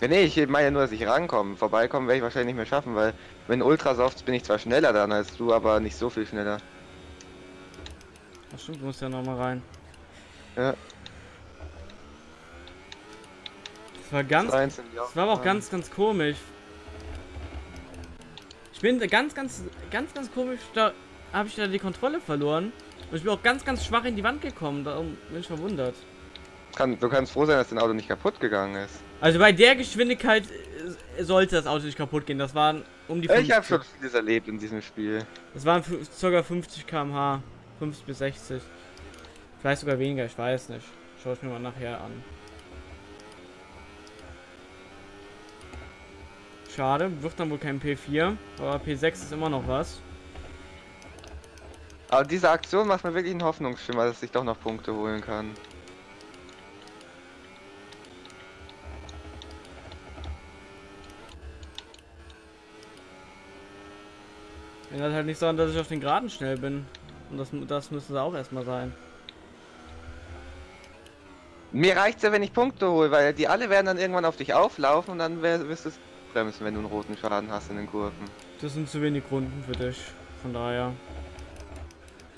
Nee, ich meine nur, dass ich rankomme. Vorbeikommen werde ich wahrscheinlich nicht mehr schaffen, weil wenn Ultrasofts bin ich zwar schneller dann als du, aber nicht so viel schneller. Ach stimmt, du musst ja nochmal rein. Ja. Das war ganz, die das war aber auch ganz, ganz komisch. Ich bin da ganz, ganz, ganz, ganz komisch, da habe ich da die Kontrolle verloren. Und ich bin auch ganz, ganz schwach in die Wand gekommen, darum bin ich verwundert. Kann, du kannst froh sein, dass dein Auto nicht kaputt gegangen ist. Also bei der Geschwindigkeit äh, sollte das Auto nicht kaputt gehen. Das waren um die Ich habe 50. schon vieles erlebt in diesem Spiel. Das waren ca. 50 km/h. 50 bis 60. Vielleicht sogar weniger, ich weiß nicht. Schau ich mir mal nachher an. Schade, wird dann wohl kein P4, aber P6 ist immer noch was. Aber diese Aktion macht mir wirklich einen Hoffnungsschimmer, dass ich doch noch Punkte holen kann. Ändert halt nicht daran, dass ich auf den Geraden schnell bin. Und das, das müsste es auch erstmal sein. Mir reicht's ja, wenn ich Punkte hole, weil die alle werden dann irgendwann auf dich auflaufen und dann wirst du es bremsen, wenn du einen roten Schaden hast in den Kurven. Das sind zu wenig Runden für dich. Von daher.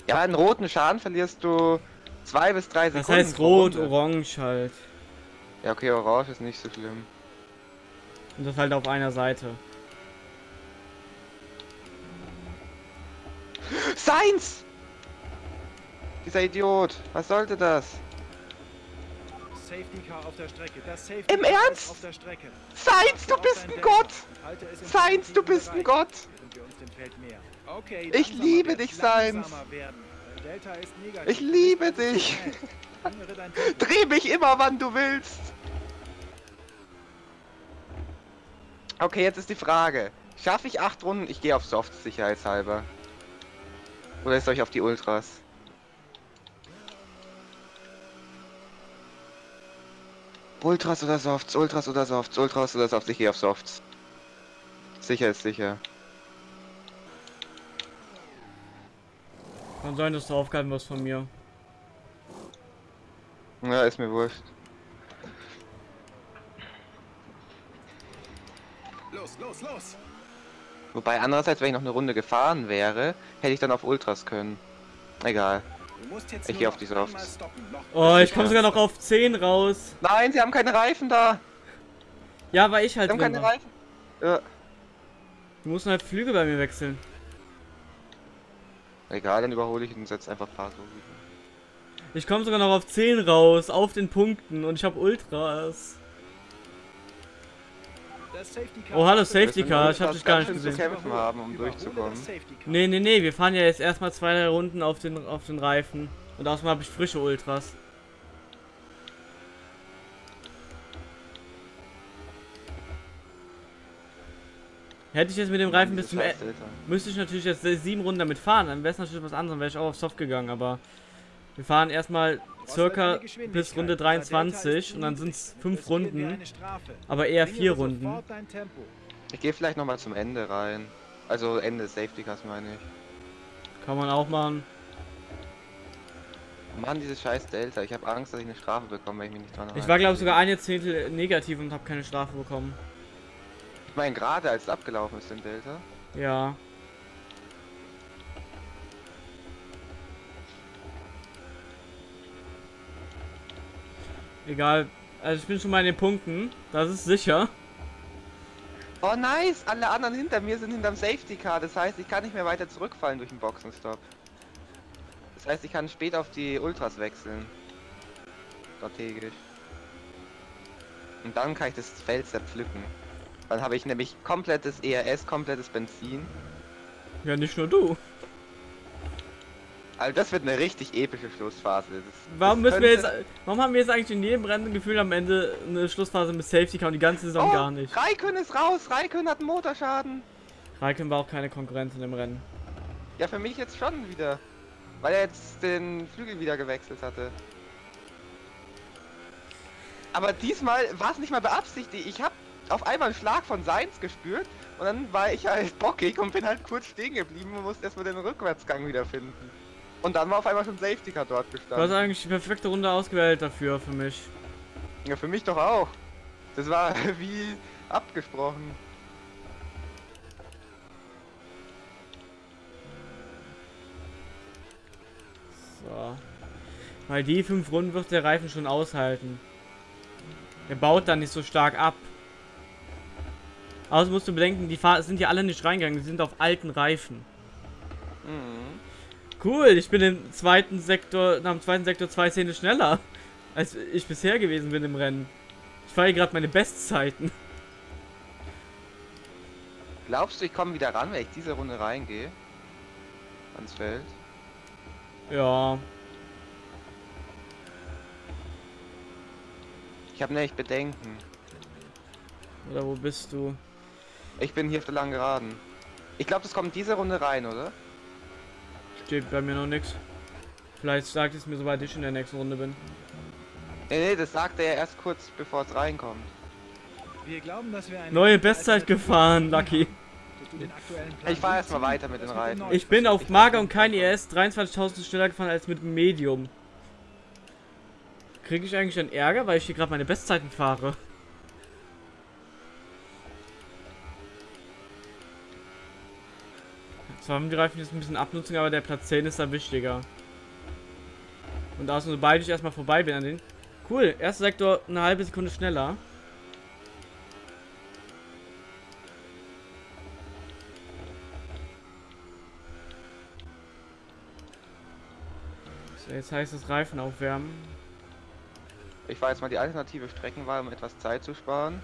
Ja, einen roten Schaden verlierst du zwei bis drei Das Sekunden. heißt pro rot, orange halt. Ja, okay, orange ist nicht so schlimm. Und das halt auf einer Seite. Seins! Dieser Idiot, was sollte das? Safety Car auf der Strecke. Das Safety Im Ernst? Auf der Strecke. Seins, du bist ein Gott! Seins, du bist ein Gott! Ich liebe dich, Seins. Ich liebe dich. Dreh mich immer, wann du willst! Okay, jetzt ist die Frage. Schaffe ich acht Runden? Ich gehe auf Softs sicherheitshalber. Oder ist euch auf die Ultras? Ultras oder Softs, Ultras oder Softs, Ultras oder Softs, ich gehe auf Softs. Sicher ist sicher. Kann sein, dass du aufgehalten wirst von mir. Ja, ist mir wurscht. Los, los, los! Wobei andererseits, wenn ich noch eine Runde gefahren wäre, hätte ich dann auf Ultras können. Egal. Ich nur geh auf die Softs. Oh, ich komme sogar noch auf 10 raus. Nein, sie haben keine Reifen da! Ja, weil ich Sie halt haben drin keine war. Reifen. Ja. Du musst halt Flügel bei mir wechseln. Egal, dann überhole ich und setze einfach ein paar so. Ich komme sogar noch auf 10 raus, auf den Punkten und ich habe Ultras. Oh, hallo. Safety Car, ich hab dich gar nicht gesehen. haben, um durchzukommen. Nee, nee, nee, wir fahren ja jetzt erstmal zwei, drei Runden auf den, auf den Reifen. Und außerdem habe ich frische Ultras. Hätte ich jetzt mit dem Reifen bis zum Ende. Müsste ich natürlich jetzt sieben Runden damit fahren, dann wäre es natürlich was anderes, dann wäre ich auch auf Soft gegangen, aber wir fahren erstmal circa bis Runde 23 und dann sind es fünf Runden, aber eher vier Runden. Ich gehe vielleicht nochmal zum Ende rein. Also Ende des Safety Cars meine ich. Kann man auch machen. Mann, dieses scheiß Delta. Ich habe Angst, dass ich eine Strafe bekomme, wenn ich mich nicht dran Ich halte. war glaube ich sogar ein Jahrzehntel negativ und habe keine Strafe bekommen. Ich meine, gerade als es abgelaufen ist, den Delta. Ja. Egal. Also ich bin schon mal in den Punkten. Das ist sicher. Oh nice! Alle anderen hinter mir sind hinterm Safety Car. Das heißt, ich kann nicht mehr weiter zurückfallen durch den Boxenstopp. Das heißt, ich kann später auf die Ultras wechseln. Strategisch. Und dann kann ich das Feld zerpflücken. Dann habe ich nämlich komplettes ERS, komplettes Benzin. Ja, nicht nur du. Also das wird eine richtig epische Schlussphase. Das, Warum müssen wir jetzt. Warum haben wir jetzt eigentlich in jedem Rennen gefühlt am Ende eine Schlussphase mit Safety Car und die ganze Saison Oh, gar nicht? Raikön ist raus! Raikön hat einen Motorschaden! Raikön war auch keine Konkurrenz in dem Rennen. Ja, für mich jetzt schon wieder. Weil er jetzt den Flügel wieder gewechselt hatte. Aber diesmal war es nicht mal beabsichtigt. Ich habe auf einmal einen Schlag von Seins gespürt und dann war ich halt bockig und bin halt kurz stehen geblieben und musste erstmal den Rückwärtsgang wiederfinden. Und dann war auf einmal schon Safety Car dort Du hast gestanden. eigentlich die perfekte Runde ausgewählt dafür für mich. Ja, für mich doch auch. Das war wie abgesprochen. So. Weil die fünf Runden wird der Reifen schon aushalten. Er baut dann nicht so stark ab. Außerdem musst du bedenken, die Fahr sind ja alle nicht reingegangen, die sind auf alten Reifen. Mhm. Cool, ich bin im zweiten Sektor, nach dem zweiten Sektor zwei Szene schneller, als ich bisher gewesen bin im Rennen. Ich fahre gerade meine Bestzeiten. Glaubst du, ich komme wieder ran, wenn ich diese Runde reingehe? Ans Feld? Ja, Ich habe nämlich Bedenken. oder wo bist du? Ich bin hier auf der langen Geraden. Ich glaube, das kommt diese Runde rein, oder? Steht bei mir noch nichts. Vielleicht sagt es mir, sobald ich in der nächsten Runde bin. Nee, nee, das sagt er ja erst kurz bevor es reinkommt. Wir glauben, dass wir eine Neue Bestzeit gefahren, Lucky. Ich fahr B erst mal ziehst, weiter mit den den Ich bin auf Mager und kein ES 23.000 schneller gefahren als mit dem Medium. Kriege ich eigentlich einen Ärger, weil ich hier gerade meine Bestzeiten fahre? Zwar haben die Reifen jetzt ein bisschen Abnutzung, aber der Platz 10 ist da wichtiger. Und außerdem, sobald ich erstmal vorbei bin an den. Cool, erster Sektor eine halbe Sekunde schneller. So, jetzt heißt es Reifen aufwärmen. Ich fahre jetzt mal die alternative Streckenwahl, um etwas Zeit zu sparen.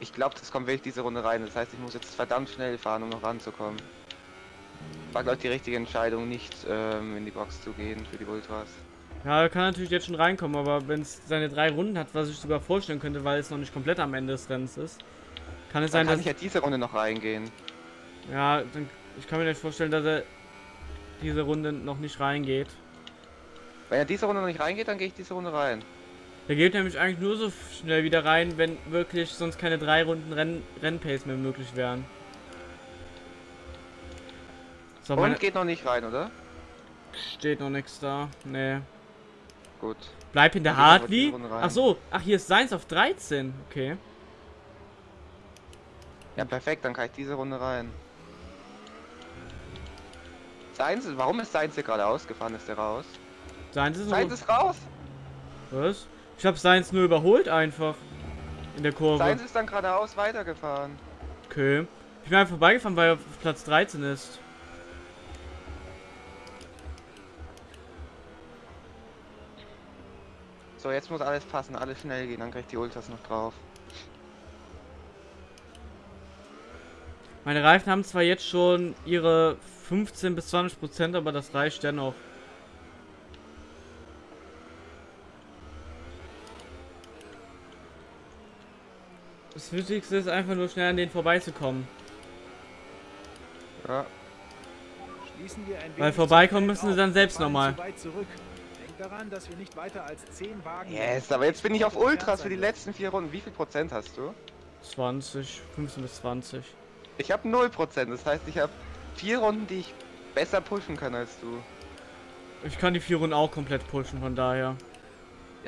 Ich glaube, das kommt wirklich diese Runde rein. Das heißt, ich muss jetzt verdammt schnell fahren, um noch ranzukommen. War, glaube ich, die richtige Entscheidung, nicht ähm, in die Box zu gehen für die Ultras. Ja, er kann natürlich jetzt schon reinkommen, aber wenn es seine drei Runden hat, was ich sogar vorstellen könnte, weil es noch nicht komplett am Ende des Rennens ist, kann es Dann sein, kann dass ich ja diese Runde noch reingehen. ja, dann, ich kann mir nicht vorstellen, dass er diese Runde noch nicht reingeht. Wenn er diese Runde noch nicht reingeht, dann gehe ich diese Runde rein. Der geht nämlich eigentlich nur so schnell wieder rein, wenn wirklich sonst keine drei Runden Renn Rennpace mehr möglich wären. So, Und geht noch nicht rein, oder? steht noch nichts da. Nee. Gut. Bleib Hartley. diese Runde rein. Ach so, ach hier ist Seins auf 13. Okay. Ja, perfekt, dann kann ich diese Runde rein. Seins, warum ist Seins hier gerade ausgefahren? Ist der raus? Seins ist, Seins ist raus! was? Ich hab Seins nur überholt einfach. In der Kurve. Seins ist dann geradeaus weitergefahren. Okay. Ich bin einfach vorbeigefahren, weil er auf Platz 13 ist. So, jetzt muss alles passen, alles schnell gehen, dann krieg ich die Ultras noch drauf. Meine Reifen haben zwar jetzt schon ihre 15 bis 20 Prozent, aber das reicht dennoch. Das Wichtigste ist einfach nur schnell an denen vorbeizukommen. Ja. Schließen wir ein Weil vorbeikommen müssen sie dann selbst nochmal. daran, dass wir nicht weiter als 10 Wagen Yes, aber jetzt bin ich auf Ultras für die letzten vier Runden. Wie viel Prozent hast du? 20, 15 bis 20. Ich habe 0 Prozent, das heißt, ich habe vier Runden, die ich besser pushen kann als du. Ich kann die vier Runden auch komplett pushen, von daher.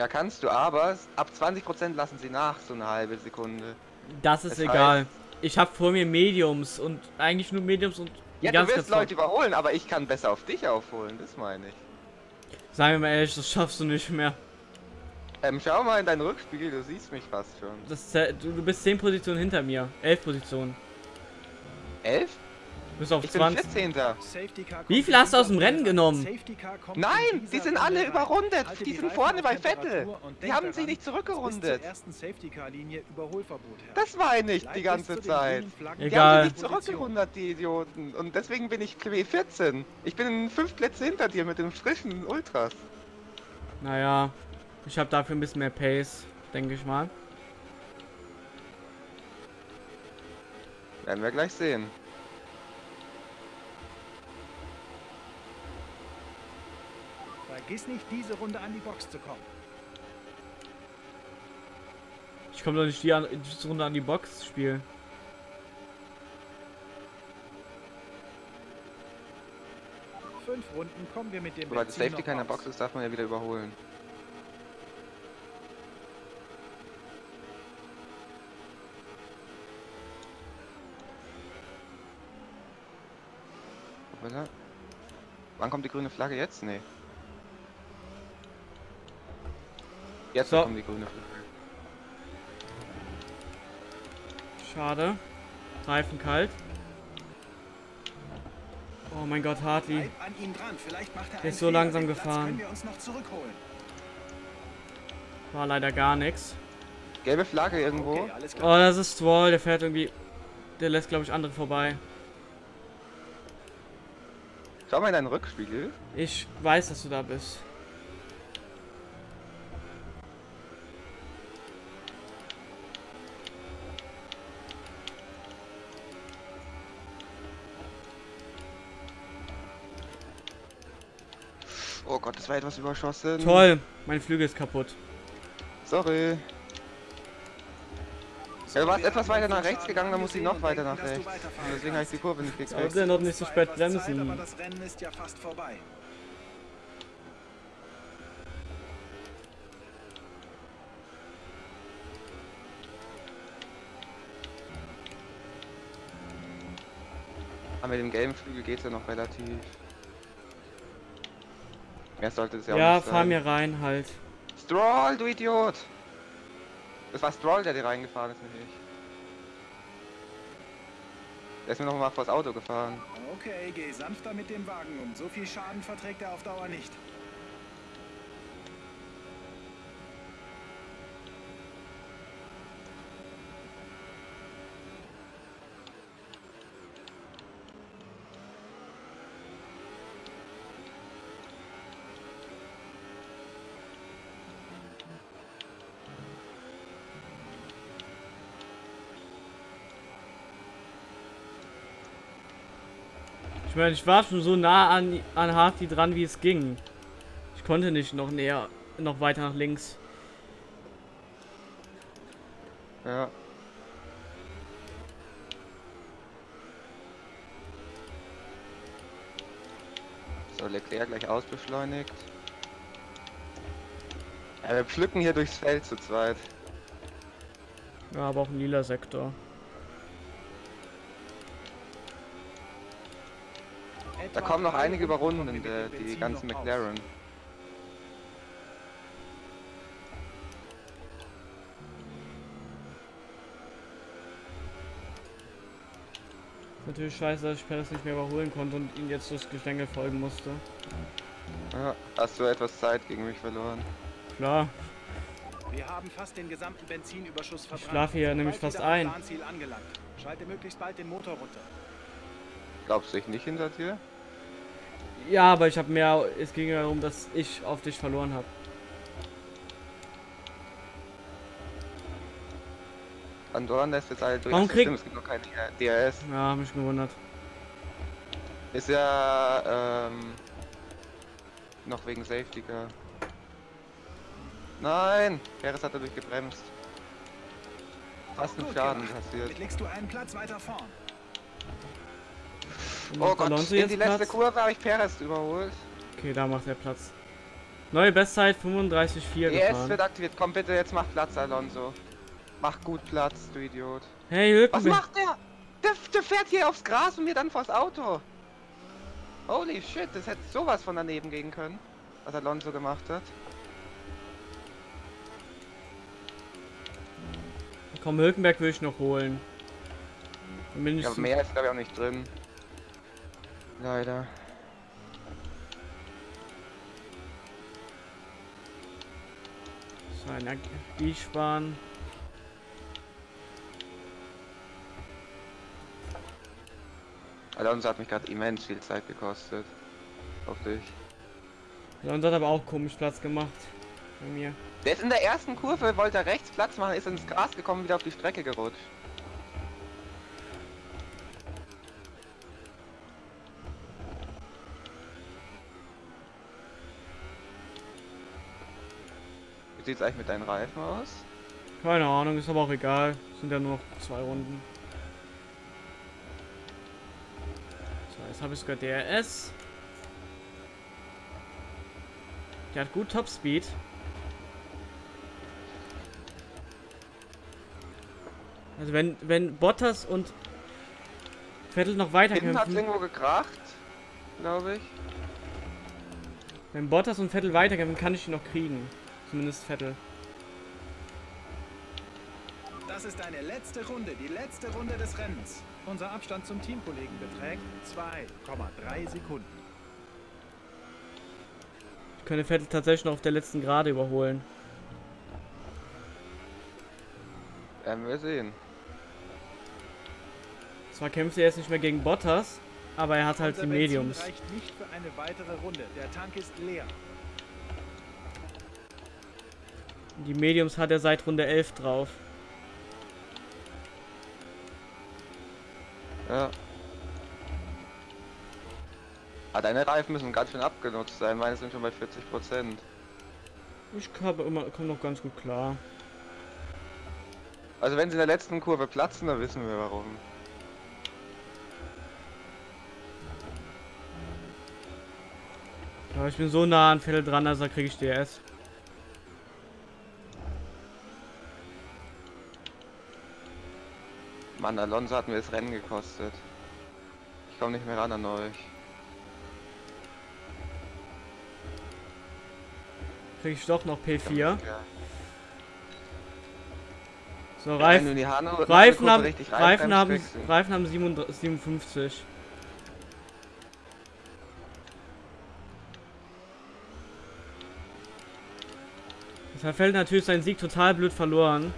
Ja, kannst du, aber ab 20 Prozent lassen sie nach, so eine halbe Sekunde. Das ist Das egal. heißt- Ich habe vor mir Mediums und eigentlich nur Mediums und Ja, du ganz, wirst ganz Leute überholen, aber ich kann besser auf dich aufholen, das meine ich. Sagen wir mal ehrlich, das schaffst du nicht mehr. Ähm, schau mal in deinen Rückspiegel, du siehst mich fast schon. Das, du, du bist 10 Positionen hinter mir. 11 Positionen. 11? Du bist auf Ich bin 20. 14. Wie viel hast du aus dem Rennen genommen? Nein, die sind alle überrundet. Die sind vorne bei Vettel. Die haben sich nicht zurückgerundet. Das meine ich die ganze Zeit. Die haben sich nicht zurückgerundet, die Idioten. Und deswegen bin ich P14. Ich bin fünf Plätze hinter dir mit dem frischen Ultras. Naja, ich habe dafür ein bisschen mehr Pace, denke ich mal. Werden wir gleich sehen. Vergiss nicht, diese Runde an die Box zu kommen. Ich komme doch nicht die, an, die Runde an die Box spielen. Fünf Runden kommen wir mit dem Sobald Safety keiner. Box ist, darf man ja wieder überholen. Wann kommt die grüne Flagge jetzt? Nee. Jetzt So. kommt die grüne Flagge. Schade. Reifen kalt. Oh mein Gott, Hartley. Bleib an ihm dran. Vielleicht macht er Der ist so langsam gefahren. können wir uns noch zurückholen. War leider gar nichts. Gelbe Flagge irgendwo. Okay, alles Oh, das ist Stroll. Der fährt irgendwie... Der lässt, glaube ich, andere vorbei. Schau mal in deinen Rückspiegel. Ich weiß, dass du da bist. Oh Gott, das war etwas überschossen. Toll. Mein Flügel ist kaputt. Sorry. So, Ja, du warst etwas weiter nach rechts gegangen, dann muss ich angesehen noch weiter nach rechts. du Deswegen habe ich die. Kurve nicht gekriegt. er noch nicht so spät bremsen. aber das Rennen ist ja fast vorbei. Aber mit dem gelben Flügel geht es ja noch relativ. Mehr sollte es ja, Ja, auch nicht fahr sein. mir rein halt. Stroll, du Idiot! Das war Stroll, der dir reingefahren ist, nicht ich. Der ist mir noch mal vors Auto gefahren. Okay, geh sanfter mit dem Wagen um. So viel Schaden verträgt er auf Dauer nicht. Meine, ich war schon so nah an, an Hartley dran, wie es ging. Ich konnte nicht noch näher, noch weiter nach links. Ja. So, Leclerc gleich ausbeschleunigt. Ja, wir pflücken hier durchs Feld zu zweit. Ja, aber auch ein lila Sektor. Da kommen noch einige Runden überrunden, mit dem die ganzen. McLaren. Ist natürlich scheiße, dass ich Perez nicht mehr überholen konnte und ihn jetzt durchs Gestänge folgen musste. Ja, hast du etwas Zeit gegen mich verloren? Klar, Wir haben fast den gesamten Benzinüberschuss verbrannt. schlafe hier nämlich fast ein. Schalte möglichst bald den Motor runter. Glaubst du ich nicht hinter dir? Ja, aber ich habe mehr. Es ging ja darum, dass ich auf dich verloren habe. Andorran lässt jetzt alle durch. Warum Ach, krieg- stimmt, es gibt noch kein DRS. Ja, hab mich gewundert. Ist ja ähm, noch wegen Safety Car. Nein! Perez hat dadurch gebremst. Fast ein Schaden passiert. Damit legst du einen Platz weiter vorn. Und Oh macht Gott, Alonso in die letzte Platz? Kurve habe ich Perez überholt. Okay, da macht er Platz. Neue Bestzeit 35,4 ES gefahren. wird aktiviert. Komm bitte, jetzt mach Platz, Alonso. Mach gut Platz, du Idiot. Hey, Was Hülkenberg. macht der? der? Der fährt hier aufs Gras und mir dann vors Auto. Holy shit, das hätte sowas von daneben gehen können, was Alonso gemacht hat. Komm, Hülkenberg will ich noch holen. Dann bin ich Ja, so- mehr ist glaube ich auch nicht drin. Leider. so Energie sparen. Alonso hat mich gerade immens viel Zeit gekostet. Auf dich. Alonso hat aber auch komisch Platz gemacht. Bei mir. Der ist in der ersten Kurve, wollte rechts Platz machen, ist ins Gras gekommen, wieder auf die Strecke gerutscht. Sieht's eigentlich mit deinen Reifen aus? Keine Ahnung, ist aber auch egal. Sind ja nur noch zwei Runden. So, jetzt habe ich sogar DRS. Der hat gut Topspeed. Also wenn, wenn Bottas und Vettel noch weiter Hinten hat kämpfen, irgendwo gekracht, glaube ich. wenn Bottas und Vettel weiterkämpfen, kann ich ihn noch kriegen. Zumindest Vettel. Das ist deine letzte Runde, die letzte Runde des Rennens. Unser Abstand zum Teamkollegen beträgt 2,3 Sekunden. Ich könnte Vettel tatsächlich noch auf der letzten Gerade überholen. Werden wir sehen. Zwar kämpft er jetzt nicht mehr gegen Bottas, aber er hat halt Unser die Benzin Mediums. reicht nicht für eine weitere Runde. Der Tank ist leer. Die Mediums hat er seit Runde 11 drauf. Ja. Ah, deine Reifen müssen ganz schön abgenutzt sein. Meine sind schon bei 40 Prozent. Ich habe immer komme noch ganz gut klar. Also wenn sie in der letzten Kurve platzen, dann wissen wir warum. Aber ich bin so nah an Vettel dran, also kriege ich DRS. Mann, Alonso hat mir das Rennen gekostet. Ich komme nicht mehr ran an euch. Kriege ich doch noch P4. Ja. So, Wenn du Reifen, Reifen haben, Reifen reinbremst, haben, Reifen haben 57 57. Das fällt natürlich seinen Sieg total blöd verloren.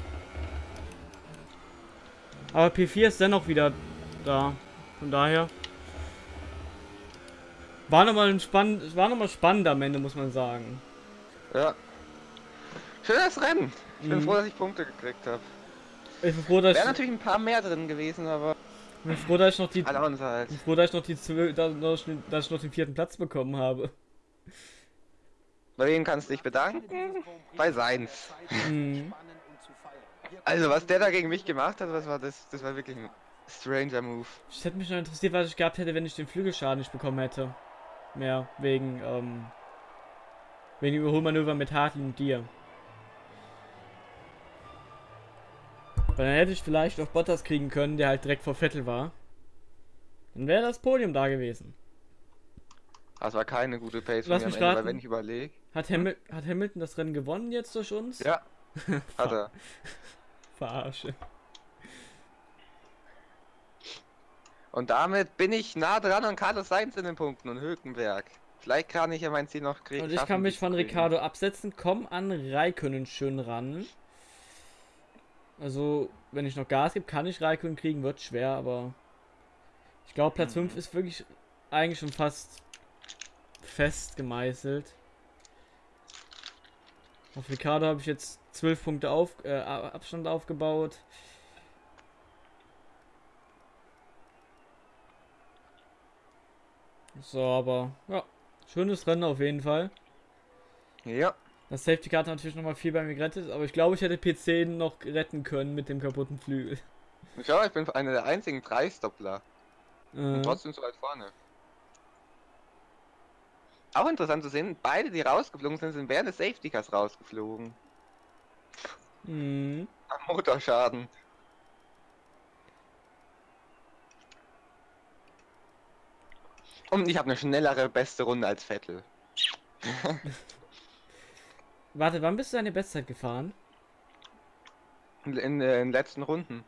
Aber P4 ist dennoch wieder da. Von daher. War nochmal ein spann war noch mal spannend am Ende, muss man sagen. Ja. Schönes Rennen. Ich bin Mhm. froh, dass ich Punkte gekriegt habe. Ich bin froh, dass Wäre ich, natürlich ein paar mehr drin gewesen, aber ich bin froh, dass ich noch die Alonso halt. Ich bin froh, dass ich noch die dass ich dass ich noch den vierten Platz bekommen habe. Bei wem kannst du dich bedanken? Bei Seins. Mhm. Also was der da gegen mich gemacht hat, was war das? Das war wirklich ein stranger Move. Es hätte mich noch interessiert, was ich gehabt hätte, wenn ich den Flügelschaden nicht bekommen hätte. Mehr wegen, ähm, wegen dem Überholmanöver mit Hartley und dir. Weil dann hätte ich vielleicht noch Bottas kriegen können, der halt direkt vor Vettel war. Dann wäre das Podium da gewesen. Das war keine gute Pace von Lass mich Ende, weil wenn ich überlege. Hat, Hamil hat Hamilton das Rennen gewonnen jetzt durch uns? Ja. Hat er. Verarsche. Und damit bin ich nah dran an Carlos Sainz in den Punkten und Hülkenberg. Vielleicht kann ich ja mein Ziel noch kriegen. Und ich kann mich von Ricardo absetzen, komm an Raikönnen schön ran. Also, wenn ich noch Gas gebe, kann ich Raikönnen kriegen, wird schwer, aber ich glaube Platz 5 ist wirklich eigentlich schon fast fest gemeißelt. Auf Ricardo habe ich jetzt 12 Punkte auf, äh, Abstand aufgebaut. So, aber ja, schönes Rennen auf jeden Fall. Ja. Das Safety Car hat natürlich nochmal viel bei mir gerettet, aber ich glaube, ich hätte P10 noch retten können mit dem kaputten Flügel. Schau, ich bin einer der einzigen Preisdoppler. Äh, Und trotzdem so weit vorne. Auch interessant zu sehen, beide, die rausgeflogen sind, sind während des Safety Cars rausgeflogen. Mh. Am Motorschaden. Und ich habe eine schnellere beste Runde als Vettel. Warte, wann bist du deine Bestzeit gefahren? In, in, äh, in den letzten Runden.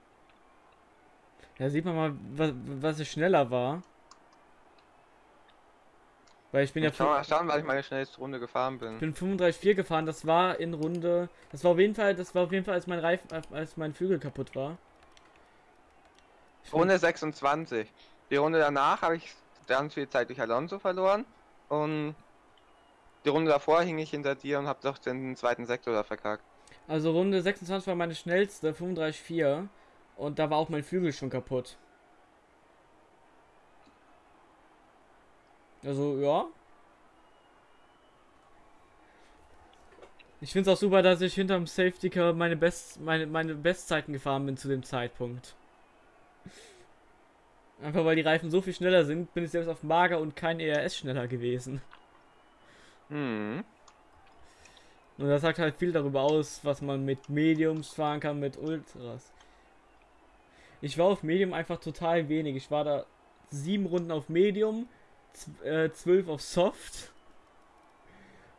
Ja, sieht man mal, was, was ich schneller war. Weil ich bin ja Schau mal schauen, weil ich meine schnellste Runde gefahren bin. ich bin 35,4 gefahren, das war in Runde. Das war auf jeden Fall, das war auf jeden Fall, als mein Reifen, als mein Flügel kaputt war. Ich Runde 26. Die Runde danach habe ich ganz viel Zeit durch Alonso verloren. Und die Runde davor hing ich hinter dir und habe doch den zweiten Sektor da verkackt. Also Runde 26 war meine schnellste, 35,4. Und da war auch mein Flügel schon kaputt. Also, ja. Ich finde es auch super, dass ich hinterm Safety Car meine, Best, meine, meine Bestzeiten gefahren bin zu dem Zeitpunkt. Einfach weil die Reifen so viel schneller sind, bin ich selbst auf Mager und kein ERS schneller gewesen. Hm. Und das sagt halt viel darüber aus, was man mit Mediums fahren kann, mit Ultras. Ich war auf Medium einfach total wenig. Ich war da sieben Runden auf Medium, äh, zwölf auf Soft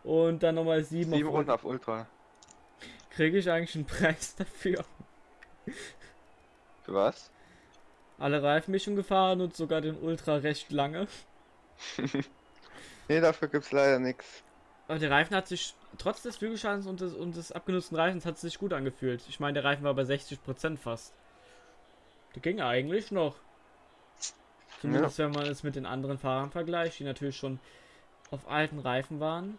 und dann nochmal sieben, Sieben auf Runden auf Ultra. Kriege ich eigentlich einen Preis dafür? Für was? Alle Reifenmischung gefahren und sogar den Ultra recht lange. Nee, dafür gibt's leider nichts. Aber der Reifen hat sich, trotz des Flügelschadens und des, und des abgenutzten Reifens, hat es sich gut angefühlt. Ich meine, der Reifen war bei 60% fast. Der ging eigentlich noch. Zumindest wenn man es mit den anderen Fahrern vergleicht, die natürlich schon auf alten Reifen waren.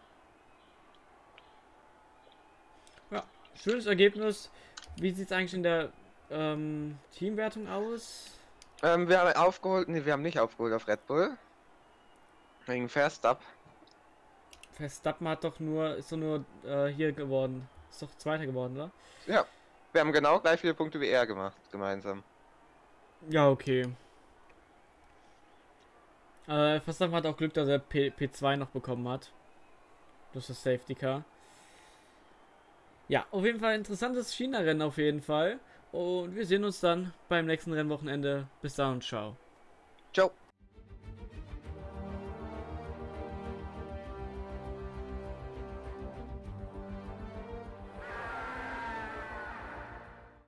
Ja, schönes Ergebnis. Wie sieht es eigentlich in der ähm, Teamwertung aus? Ähm, wir haben aufgeholt, nee, wir haben nicht aufgeholt auf Red Bull. Wegen Verstapp. Verstappen hat doch nur, ist doch nur äh, hier geworden. Ist doch Zweiter geworden, oder? Ja. Wir haben genau gleich viele Punkte wie er gemacht, gemeinsam. Ja, okay. Äh, Verstappen hat auch Glück, dass er P P2 noch bekommen hat. Durch das Safety Car. Ja, auf jeden Fall interessantes China-Rennen auf jeden Fall. Und wir sehen uns dann beim nächsten Rennwochenende. Bis dann und ciao. Ciao.